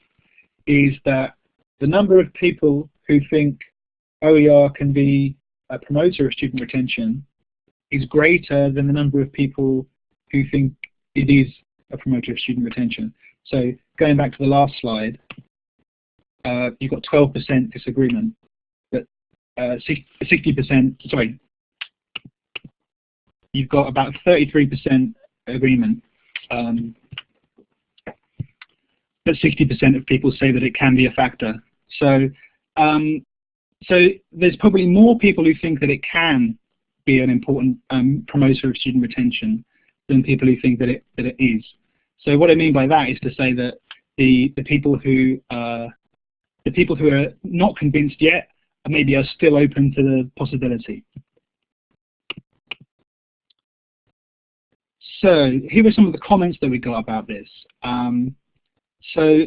S3: is that the number of people who think OER can be a promoter of student retention is greater than the number of people who think it is a promoter of student retention. So going back to the last slide, uh, you've got 12% disagreement, but 60%, uh, sorry, you've got about 33% agreement, um, but 60% of people say that it can be a factor. So, um, so there's probably more people who think that it can be an important um, promoter of student retention than people who think that it that it is. So what I mean by that is to say that the the people who uh, the people who are not convinced yet maybe are still open to the possibility. So here are some of the comments that we got about this. Um, so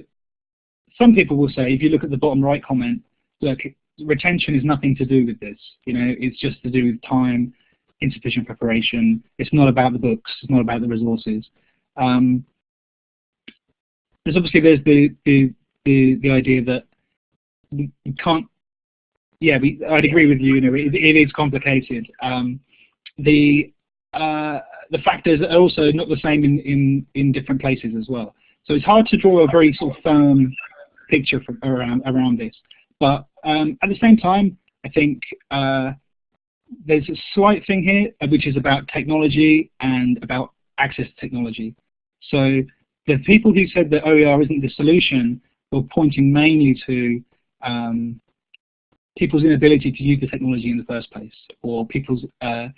S3: some people will say, if you look at the bottom right comment, look, retention is nothing to do with this. You know, it's just to do with time, insufficient preparation. It's not about the books. It's not about the resources. Um, there's obviously there's the the the, the idea that you can't. Yeah, we, I'd agree with you. You know, it, it is complicated. Um, the uh, the factors are also not the same in, in in different places as well. So it's hard to draw a very sort of firm picture from around around this. But um, at the same time, I think uh, there's a slight thing here, uh, which is about technology and about access to technology. So the people who said that OER isn't the solution were pointing mainly to um, people's inability to use the technology in the first place, or people's uh,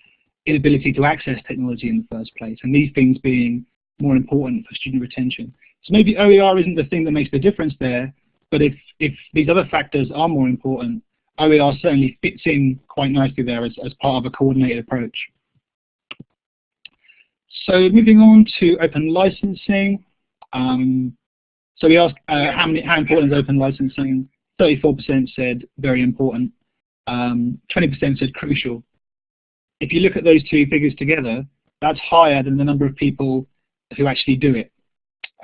S3: inability to access technology in the first place, and these things being more important for student retention. So maybe OER isn't the thing that makes the difference there, but if, if these other factors are more important, OER certainly fits in quite nicely there as, as part of a coordinated approach. So moving on to open licensing. Um, so we asked uh, how, many, how important is open licensing? 34% said very important. 20% um, said crucial. If you look at those two figures together, that's higher than the number of people who actually do it.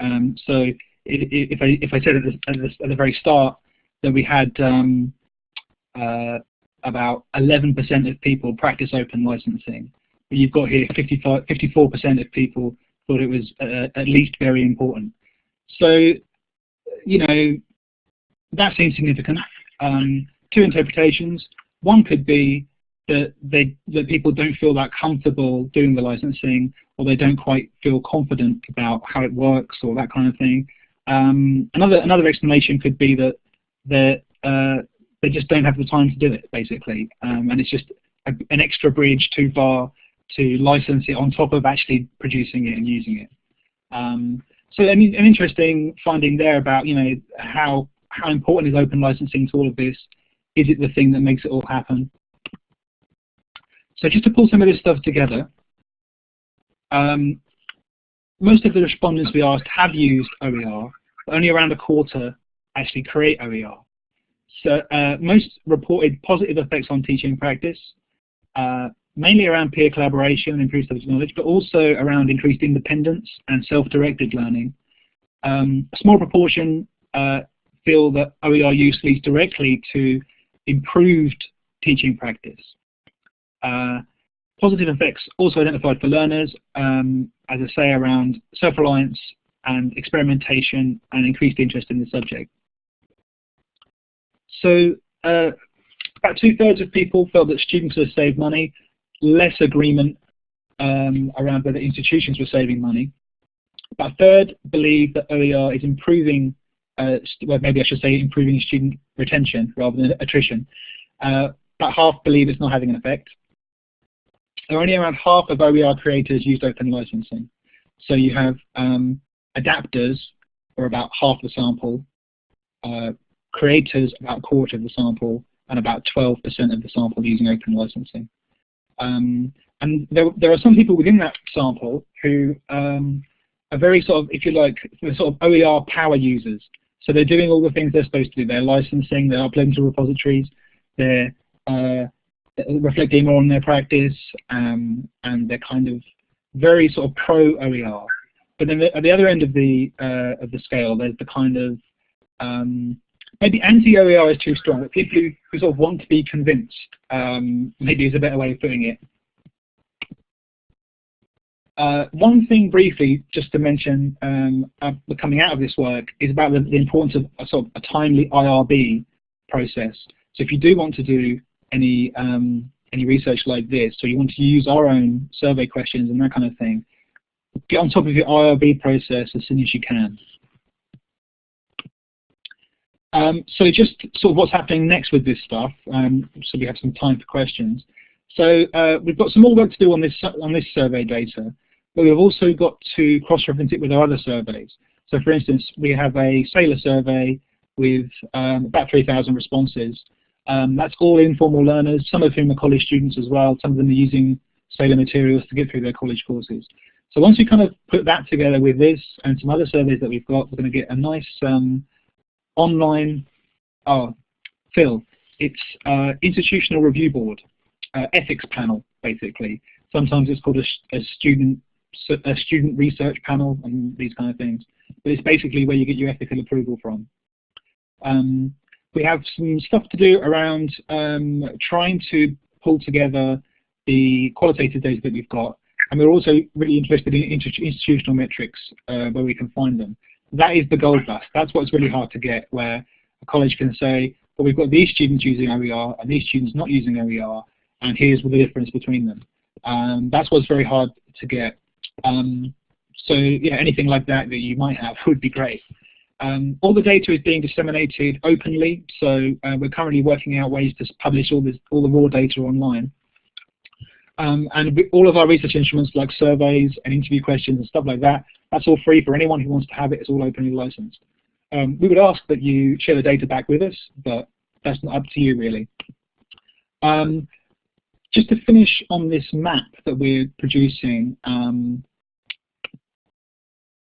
S3: Um, so if I if I said at the, at the, very start that we had um, uh, about 11% of people practice open licensing, but you've got here 55, 54% of people thought it was uh, at least very important. So, you know, that seems significant. Um, two interpretations. One could be that they that people don't feel that comfortable doing the licensing, or they don't quite feel confident about how it works, or that kind of thing. Um, another another explanation could be that they uh, they just don't have the time to do it, basically, um, and it's just a, an extra bridge too far to license it on top of actually producing it and using it. Um, so mean, an interesting finding there about you know how how important is open licensing to all of this? Is it the thing that makes it all happen? So just to pull some of this stuff together, um, most of the respondents we asked have used OER, but only around a quarter actually create OER. So uh, most reported positive effects on teaching practice, uh, mainly around peer collaboration and improved subject knowledge, but also around increased independence and self-directed learning. Um, a small proportion uh, feel that OER use leads directly to improved teaching practice. Uh, positive effects also identified for learners, um, as I say, around self-reliance and experimentation and increased interest in the subject. So uh, about two-thirds of people felt that students would save money, less agreement um, around whether institutions were saving money. About a third believe that OER is improving, uh, well maybe I should say improving student retention rather than attrition. Uh, about half believe it's not having an effect. There are Only around half of OER creators used open licensing. So you have um, adapters, or about half the sample, uh, creators about a quarter of the sample, and about 12% of the sample using open licensing. Um, and there, there are some people within that sample who um, are very sort of, if you like, sort of OER power users. So they're doing all the things they're supposed to do. They're licensing, they're uploading to repositories, they're uh, reflecting more on their practice, um, and they're kind of very sort of pro OER. But then the, at the other end of the uh, of the scale, there's the kind of um, maybe anti-OER is too strong, but people who, sort of want to be convinced, um, maybe is a better way of putting it. Uh, one thing briefly, just to mention, um, uh, coming out of this work, is about the, the importance of a sort of a timely IRB process. So if you do want to do any um, any research like this, so you want to use our own survey questions and that kind of thing, get on top of your IRB process as soon as you can. Um, so just sort of what's happening next with this stuff, um, so we have some time for questions. So uh, we've got some more work to do on this on this survey data, but we've also got to cross-reference it with our other surveys. So for instance, we have a Saylor survey with um, about 3,000 responses. Um, that's all informal learners, some of whom are college students as well. Some of them are using Saylor materials to get through their college courses. So once we kind of put that together with this and some other surveys that we've got, we're going to get a nice um, online, oh, Phil, it's uh, institutional review board, uh, ethics panel, basically. Sometimes it's called a, a, student a student research panel and these kind of things. But it's basically where you get your ethical approval from. Um, we have some stuff to do around um, trying to pull together the qualitative data that we've got and we're also really interested in institutional metrics uh, where we can find them. That is the gold dust. That's what's really hard to get, where a college can say, well, we've got these students using OER and these students not using OER, and here's the difference between them. Um, that's what's very hard to get. Um, so yeah, anything like that that you might have (laughs) would be great. Um, all the data is being disseminated openly, so uh, we're currently working out ways to publish all, this, all the raw data online. Um, and all of our research instruments like surveys and interview questions and stuff like that, that's all free for anyone who wants to have it. It's all openly licensed. Um, we would ask that you share the data back with us, but that's not up to you really. Um, just to finish on this map that we're producing, um,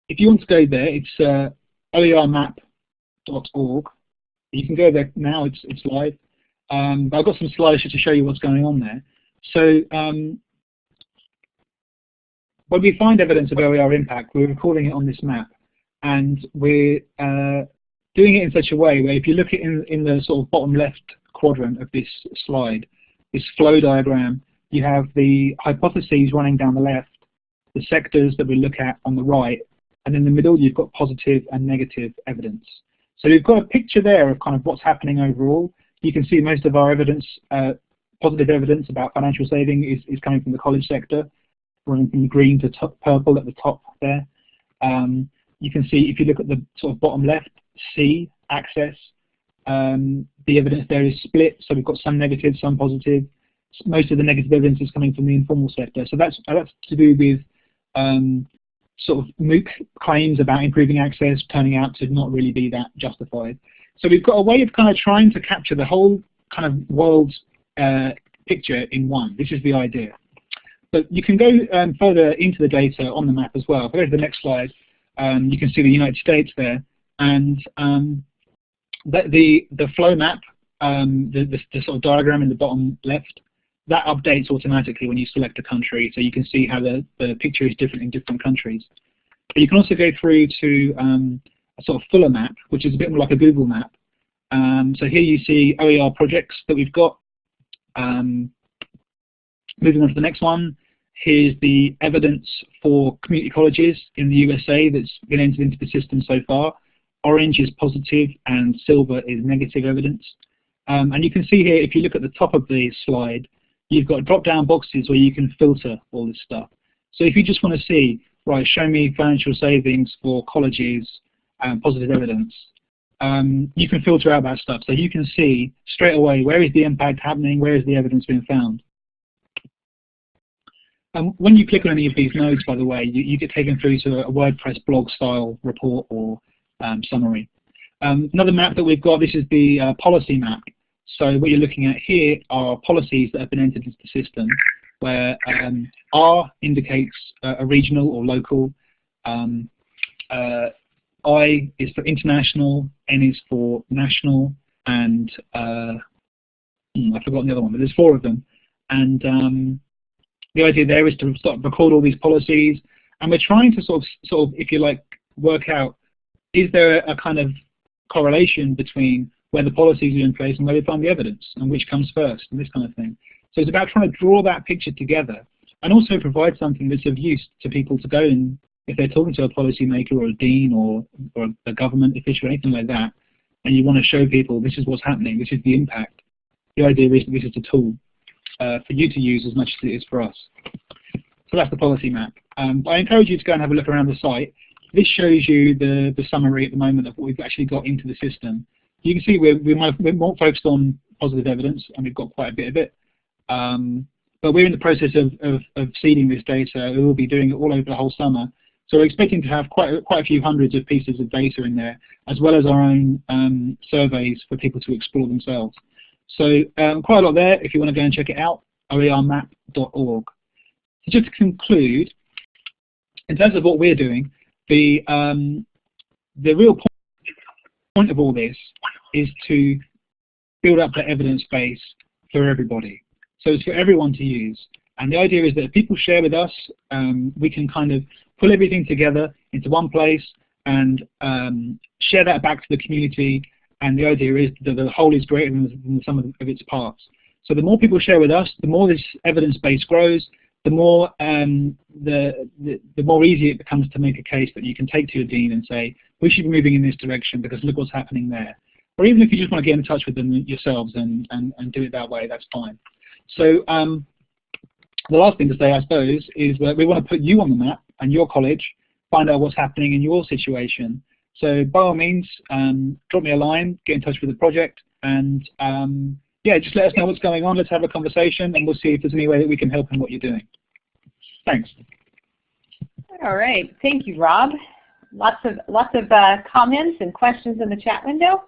S3: if you want to go there, it's uh, oermap.org. You can go there now, it's, it's live. Um, I've got some slides just to show you what's going on there. So um, when we find evidence of OER impact, we're recording it on this map. And we're uh, doing it in such a way where if you look at in, in the sort of bottom left quadrant of this slide, this flow diagram, you have the hypotheses running down the left, the sectors that we look at on the right, and in the middle you've got positive and negative evidence. So you've got a picture there of kind of what's happening overall. You can see most of our evidence uh, positive evidence about financial saving is, is coming from the college sector, running from green to purple at the top there. Um, you can see if you look at the sort of bottom left, C, access, um, the evidence there is split, so we've got some negative, some positive. Most of the negative evidence is coming from the informal sector. So that's, that's to do with um, sort of MOOC claims about improving access turning out to not really be that justified. So we've got a way of kind of trying to capture the whole kind of world's uh, picture in one. This is the idea. But you can go um, further into the data on the map as well. If I go to the next slide, um, you can see the United States there. And um, the, the, the, flow map, um, the, the, the, sort of diagram in the bottom left, that updates automatically when you select a country. So you can see how the, the picture is different in different countries. But you can also go through to um, a sort of fuller map, which is a bit more like a Google map. Um, so here you see OER projects that we've got um, moving on to the next one, Here's the evidence for community colleges in the USA that's been entered into the system so far. Orange is positive and silver is negative evidence. Um, and you can see here, if you look at the top of the slide, you've got drop-down boxes where you can filter all this stuff. So if you just want to see, right, show me financial savings for colleges and positive evidence, um, you can filter out that stuff. So you can see straight away where is the impact happening, where is the evidence being found. Um, when you click on any of these nodes, by the way, you, you get taken through to a WordPress blog style report or um, summary. Um, another map that we've got, this is the uh, policy map. So what you're looking at here are policies that have been entered into the system where um, R indicates uh, a regional or local, um, uh, I is for international, N is for national, and uh, hmm, I've forgotten the other one, but there's four of them. And um, the idea there is to sort of record all these policies, and we're trying to sort of, sort of, if you like, work out is there a kind of correlation between where the policies are in place and where we find the evidence, and which comes first, and this kind of thing. So it's about trying to draw that picture together, and also provide something that's of use to people to go and, if they're talking to a policymaker or a dean or, or a government official or anything like that, and you want to show people this is what's happening, this is the impact, the idea is that this is a tool uh, for you to use as much as it is for us. So that's the policy map. Um, I encourage you to go and have a look around the site. This shows you the, the summary at the moment of what we've actually got into the system. You can see we're, we're more focused on positive evidence, and we've got quite a bit of it. Um, but we're in the process of, of, of, seeding this data. We will be doing it all over the whole summer. So we're expecting to have quite, quite a few hundreds of pieces of data in there, as well as our own um, surveys for people to explore themselves. So um, quite a lot there if you want to go and check it out, oermap.org. So just to conclude, in terms of what we're doing, the, um, the real point of all this is to build up the evidence base for everybody. So it's for everyone to use. And the idea is that if people share with us, um, we can kind of pull everything together into one place and um, share that back to the community and the idea is that the whole is greater than the sum of its parts. So the more people share with us, the more this evidence base grows, the more um, the, the, the more easy it becomes to make a case that you can take to your dean and say, we should be moving in this direction because look what's happening there. Or even if you just want to get in touch with them yourselves and, and, and do it that way, that's fine. So um, the last thing to say, I suppose, is that we want to put you on the map and your college, find out what's happening in your situation, so by all means, um, drop me a line, get in touch with the project, and um, yeah, just let us know what's going on. Let's have a conversation, and we'll see if there's any way that we can help in what you're doing. Thanks.
S1: All right, thank you, Rob. Lots of lots of uh, comments and questions in the chat window.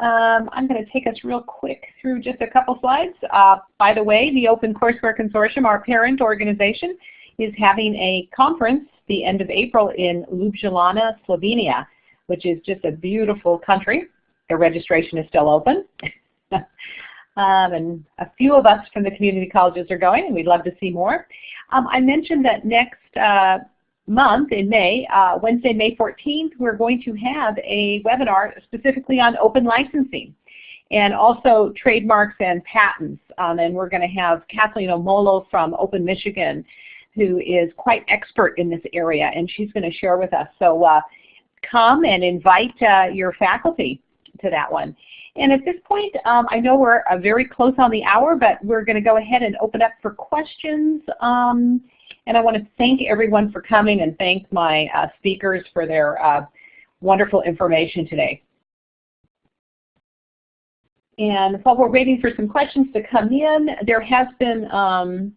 S1: Um, I'm going to take us real quick through just a couple slides. Uh, by the way, the Open Courseware Consortium, our parent organization, is having a conference the end of April in Ljubljana, Slovenia which is just a beautiful country. The registration is still open. (laughs) um, and a few of us from the community colleges are going, and we'd love to see more. Um, I mentioned that next uh, month in May, uh, Wednesday, May 14th, we're going to have a webinar specifically on open licensing and also trademarks and patents. Um, and we're going to have Kathleen Omollo from Open Michigan who is quite expert in this area, and she's going to share with us. So uh, come and invite uh, your faculty to that one. And at this point, um, I know we're uh, very close on the hour, but we're going to go ahead and open up for questions. Um, and I want to thank everyone for coming and thank my uh, speakers for their uh, wonderful information today. And while we're waiting for some questions to come in, there has been um,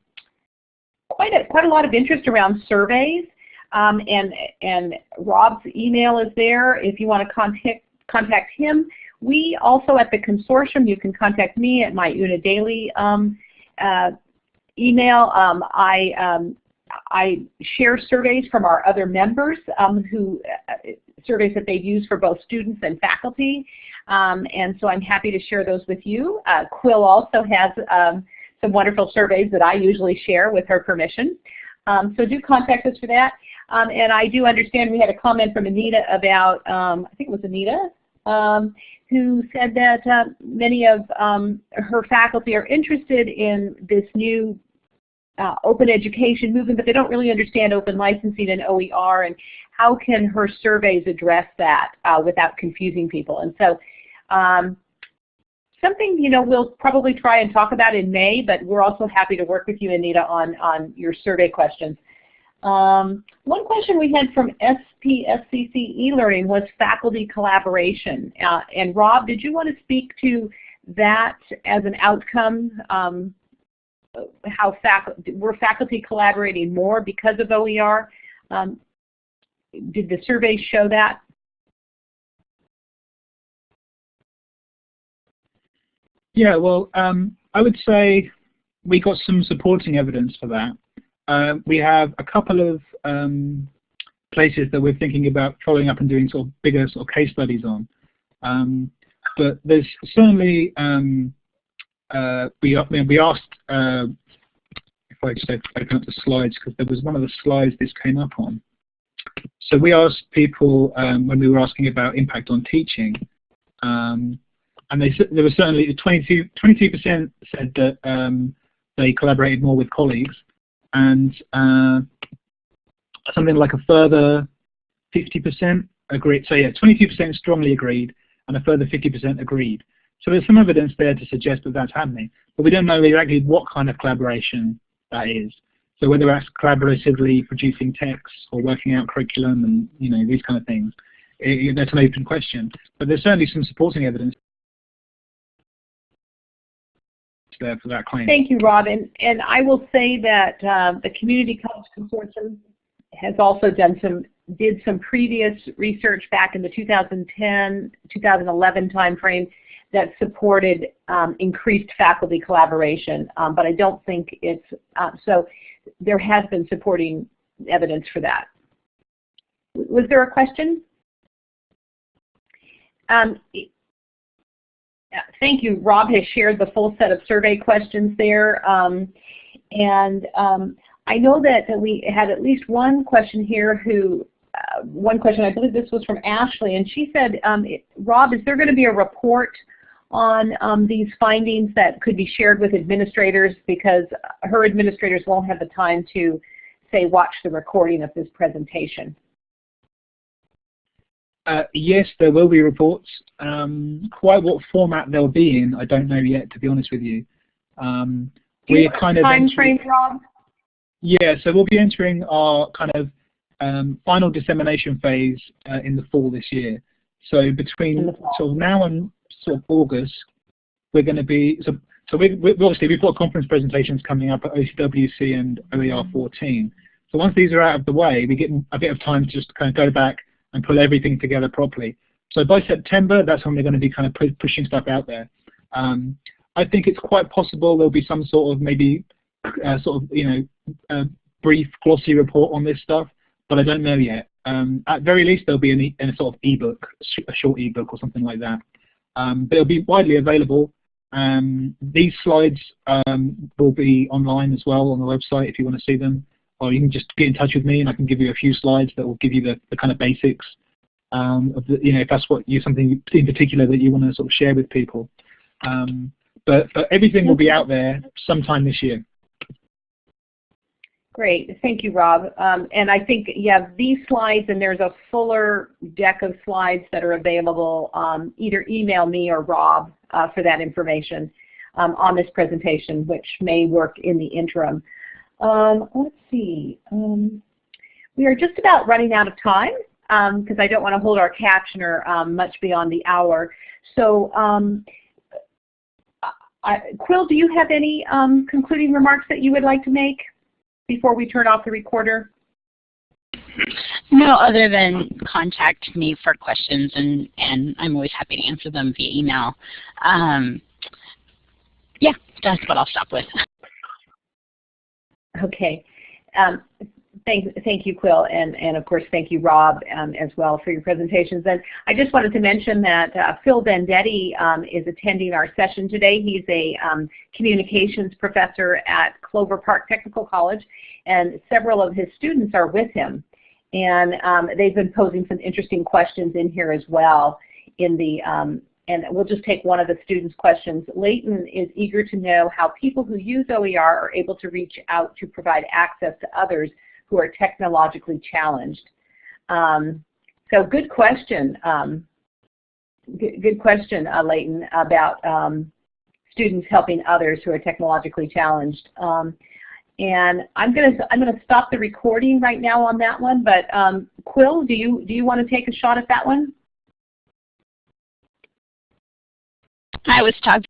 S1: quite, a, quite a lot of interest around surveys. Um, and, and Rob's email is there if you want to contact, contact him. We also at the consortium, you can contact me at my Una Daly um, uh, email. Um, I, um, I share surveys from our other members um, who uh, surveys that they've used for both students and faculty. Um, and so I'm happy to share those with you. Uh, Quill also has some wonderful surveys that I usually share with her permission. Um, so do contact us for that. Um, and I do understand we had a comment from Anita about, um, I think it was Anita, um, who said that uh, many of um, her faculty are interested in this new uh, open education movement, but they don't really understand open licensing and OER, and how can her surveys address that uh, without confusing people? And so um, something you know we'll probably try and talk about in May, but we're also happy to work with you, Anita, on, on your survey questions. Um, one question we had from SPSCC e-learning was faculty collaboration. Uh, and Rob, did you want to speak to that as an outcome? Um, how faculty, were faculty collaborating more because of OER? Um, did the survey show that?
S3: Yeah, well, um, I would say we got some supporting evidence for that. Uh, we have a couple of um, places that we're thinking about following up and doing sort of bigger sort of case studies on. Um, but there's certainly um, uh, we we asked uh, if I just open up the slides because there was one of the slides this came up on. So we asked people um, when we were asking about impact on teaching, um, and they there was certainly 22 percent said that um, they collaborated more with colleagues, and uh, something like a further 50% agreed. So yeah, 22% strongly agreed, and a further 50% agreed. So there's some evidence there to suggest that that's happening, but we don't know exactly what kind of collaboration that is. So whether that's collaboratively producing texts or working out curriculum and you know these kind of things, it, that's an open question. But there's certainly some supporting evidence there for that claim.
S1: Thank you, Rob. And, and I will say that uh, the Community College Consortium has also done some did some previous research back in the 2010 2011 timeframe that supported um, increased faculty collaboration, um, but I don't think it's uh, so. There has been supporting evidence for that. Was there a question? Um, thank you. Rob has shared the full set of survey questions there. Um, and um, I know that, that, we had at least one question here who, uh, one question, I believe this was from Ashley, and she said, um, Rob, is there going to be a report on um, these findings that could be shared with administrators because her administrators won't have the time to, say, watch the recording of this presentation?
S3: Uh, yes, there will be reports. Um, quite what format they'll be in, I don't know yet, to be honest with you. Um,
S1: we're kind of time frame, Rob?
S3: Yeah, so we'll be entering our kind of um, final dissemination phase uh, in the fall this year. So between sort of now and sort of August, we're going to be so. So we, we obviously we've got conference presentations coming up at OCWC and OER 14. So once these are out of the way, we get a bit of time to just kind of go back and pull everything together properly. So by September, that's when we're going to be kind of pu pushing stuff out there. Um, I think it's quite possible there'll be some sort of maybe uh, sort of you know brief glossy report on this stuff, but I don't know yet. Um, at very least, there'll be an a sort of ebook, a short ebook or something like that. Um, but it'll be widely available. Um, these slides um, will be online as well on the website if you want to see them or you can just get in touch with me and I can give you a few slides that will give you the, the kind of basics um, of the, you know, if that's what you something in particular that you want to sort of share with people. Um, but, but everything will be out there sometime this year.
S1: Great, thank you, Rob. Um, and I think you have these slides, and there's a fuller deck of slides that are available. Um, either email me or Rob uh, for that information um, on this presentation, which may work in the interim. Um, let's see. Um, we are just about running out of time because um, I don't want to hold our captioner um, much beyond the hour. So um, I, Quill, do you have any um, concluding remarks that you would like to make before we turn off the recorder?
S2: No, other than contact me for questions, and, and I'm always happy to answer them via email. Yeah, that's what I'll stop with. (laughs)
S1: Okay. Um, thank, thank you, Quill, and, and of course thank you, Rob, um, as well for your presentations. And I just wanted to mention that uh, Phil Venditti um, is attending our session today. He's a um, communications professor at Clover Park Technical College, and several of his students are with him. And um, they've been posing some interesting questions in here as well in the um, and we'll just take one of the students' questions. Leighton is eager to know how people who use OER are able to reach out to provide access to others who are technologically challenged. Um, so good question. Um, good, question, uh, Leighton, about um, students helping others who are technologically challenged. Um, and I'm gonna I'm gonna stop the recording right now on that one. But um, Quill, do you do you want to take a shot at that one?
S2: I was talking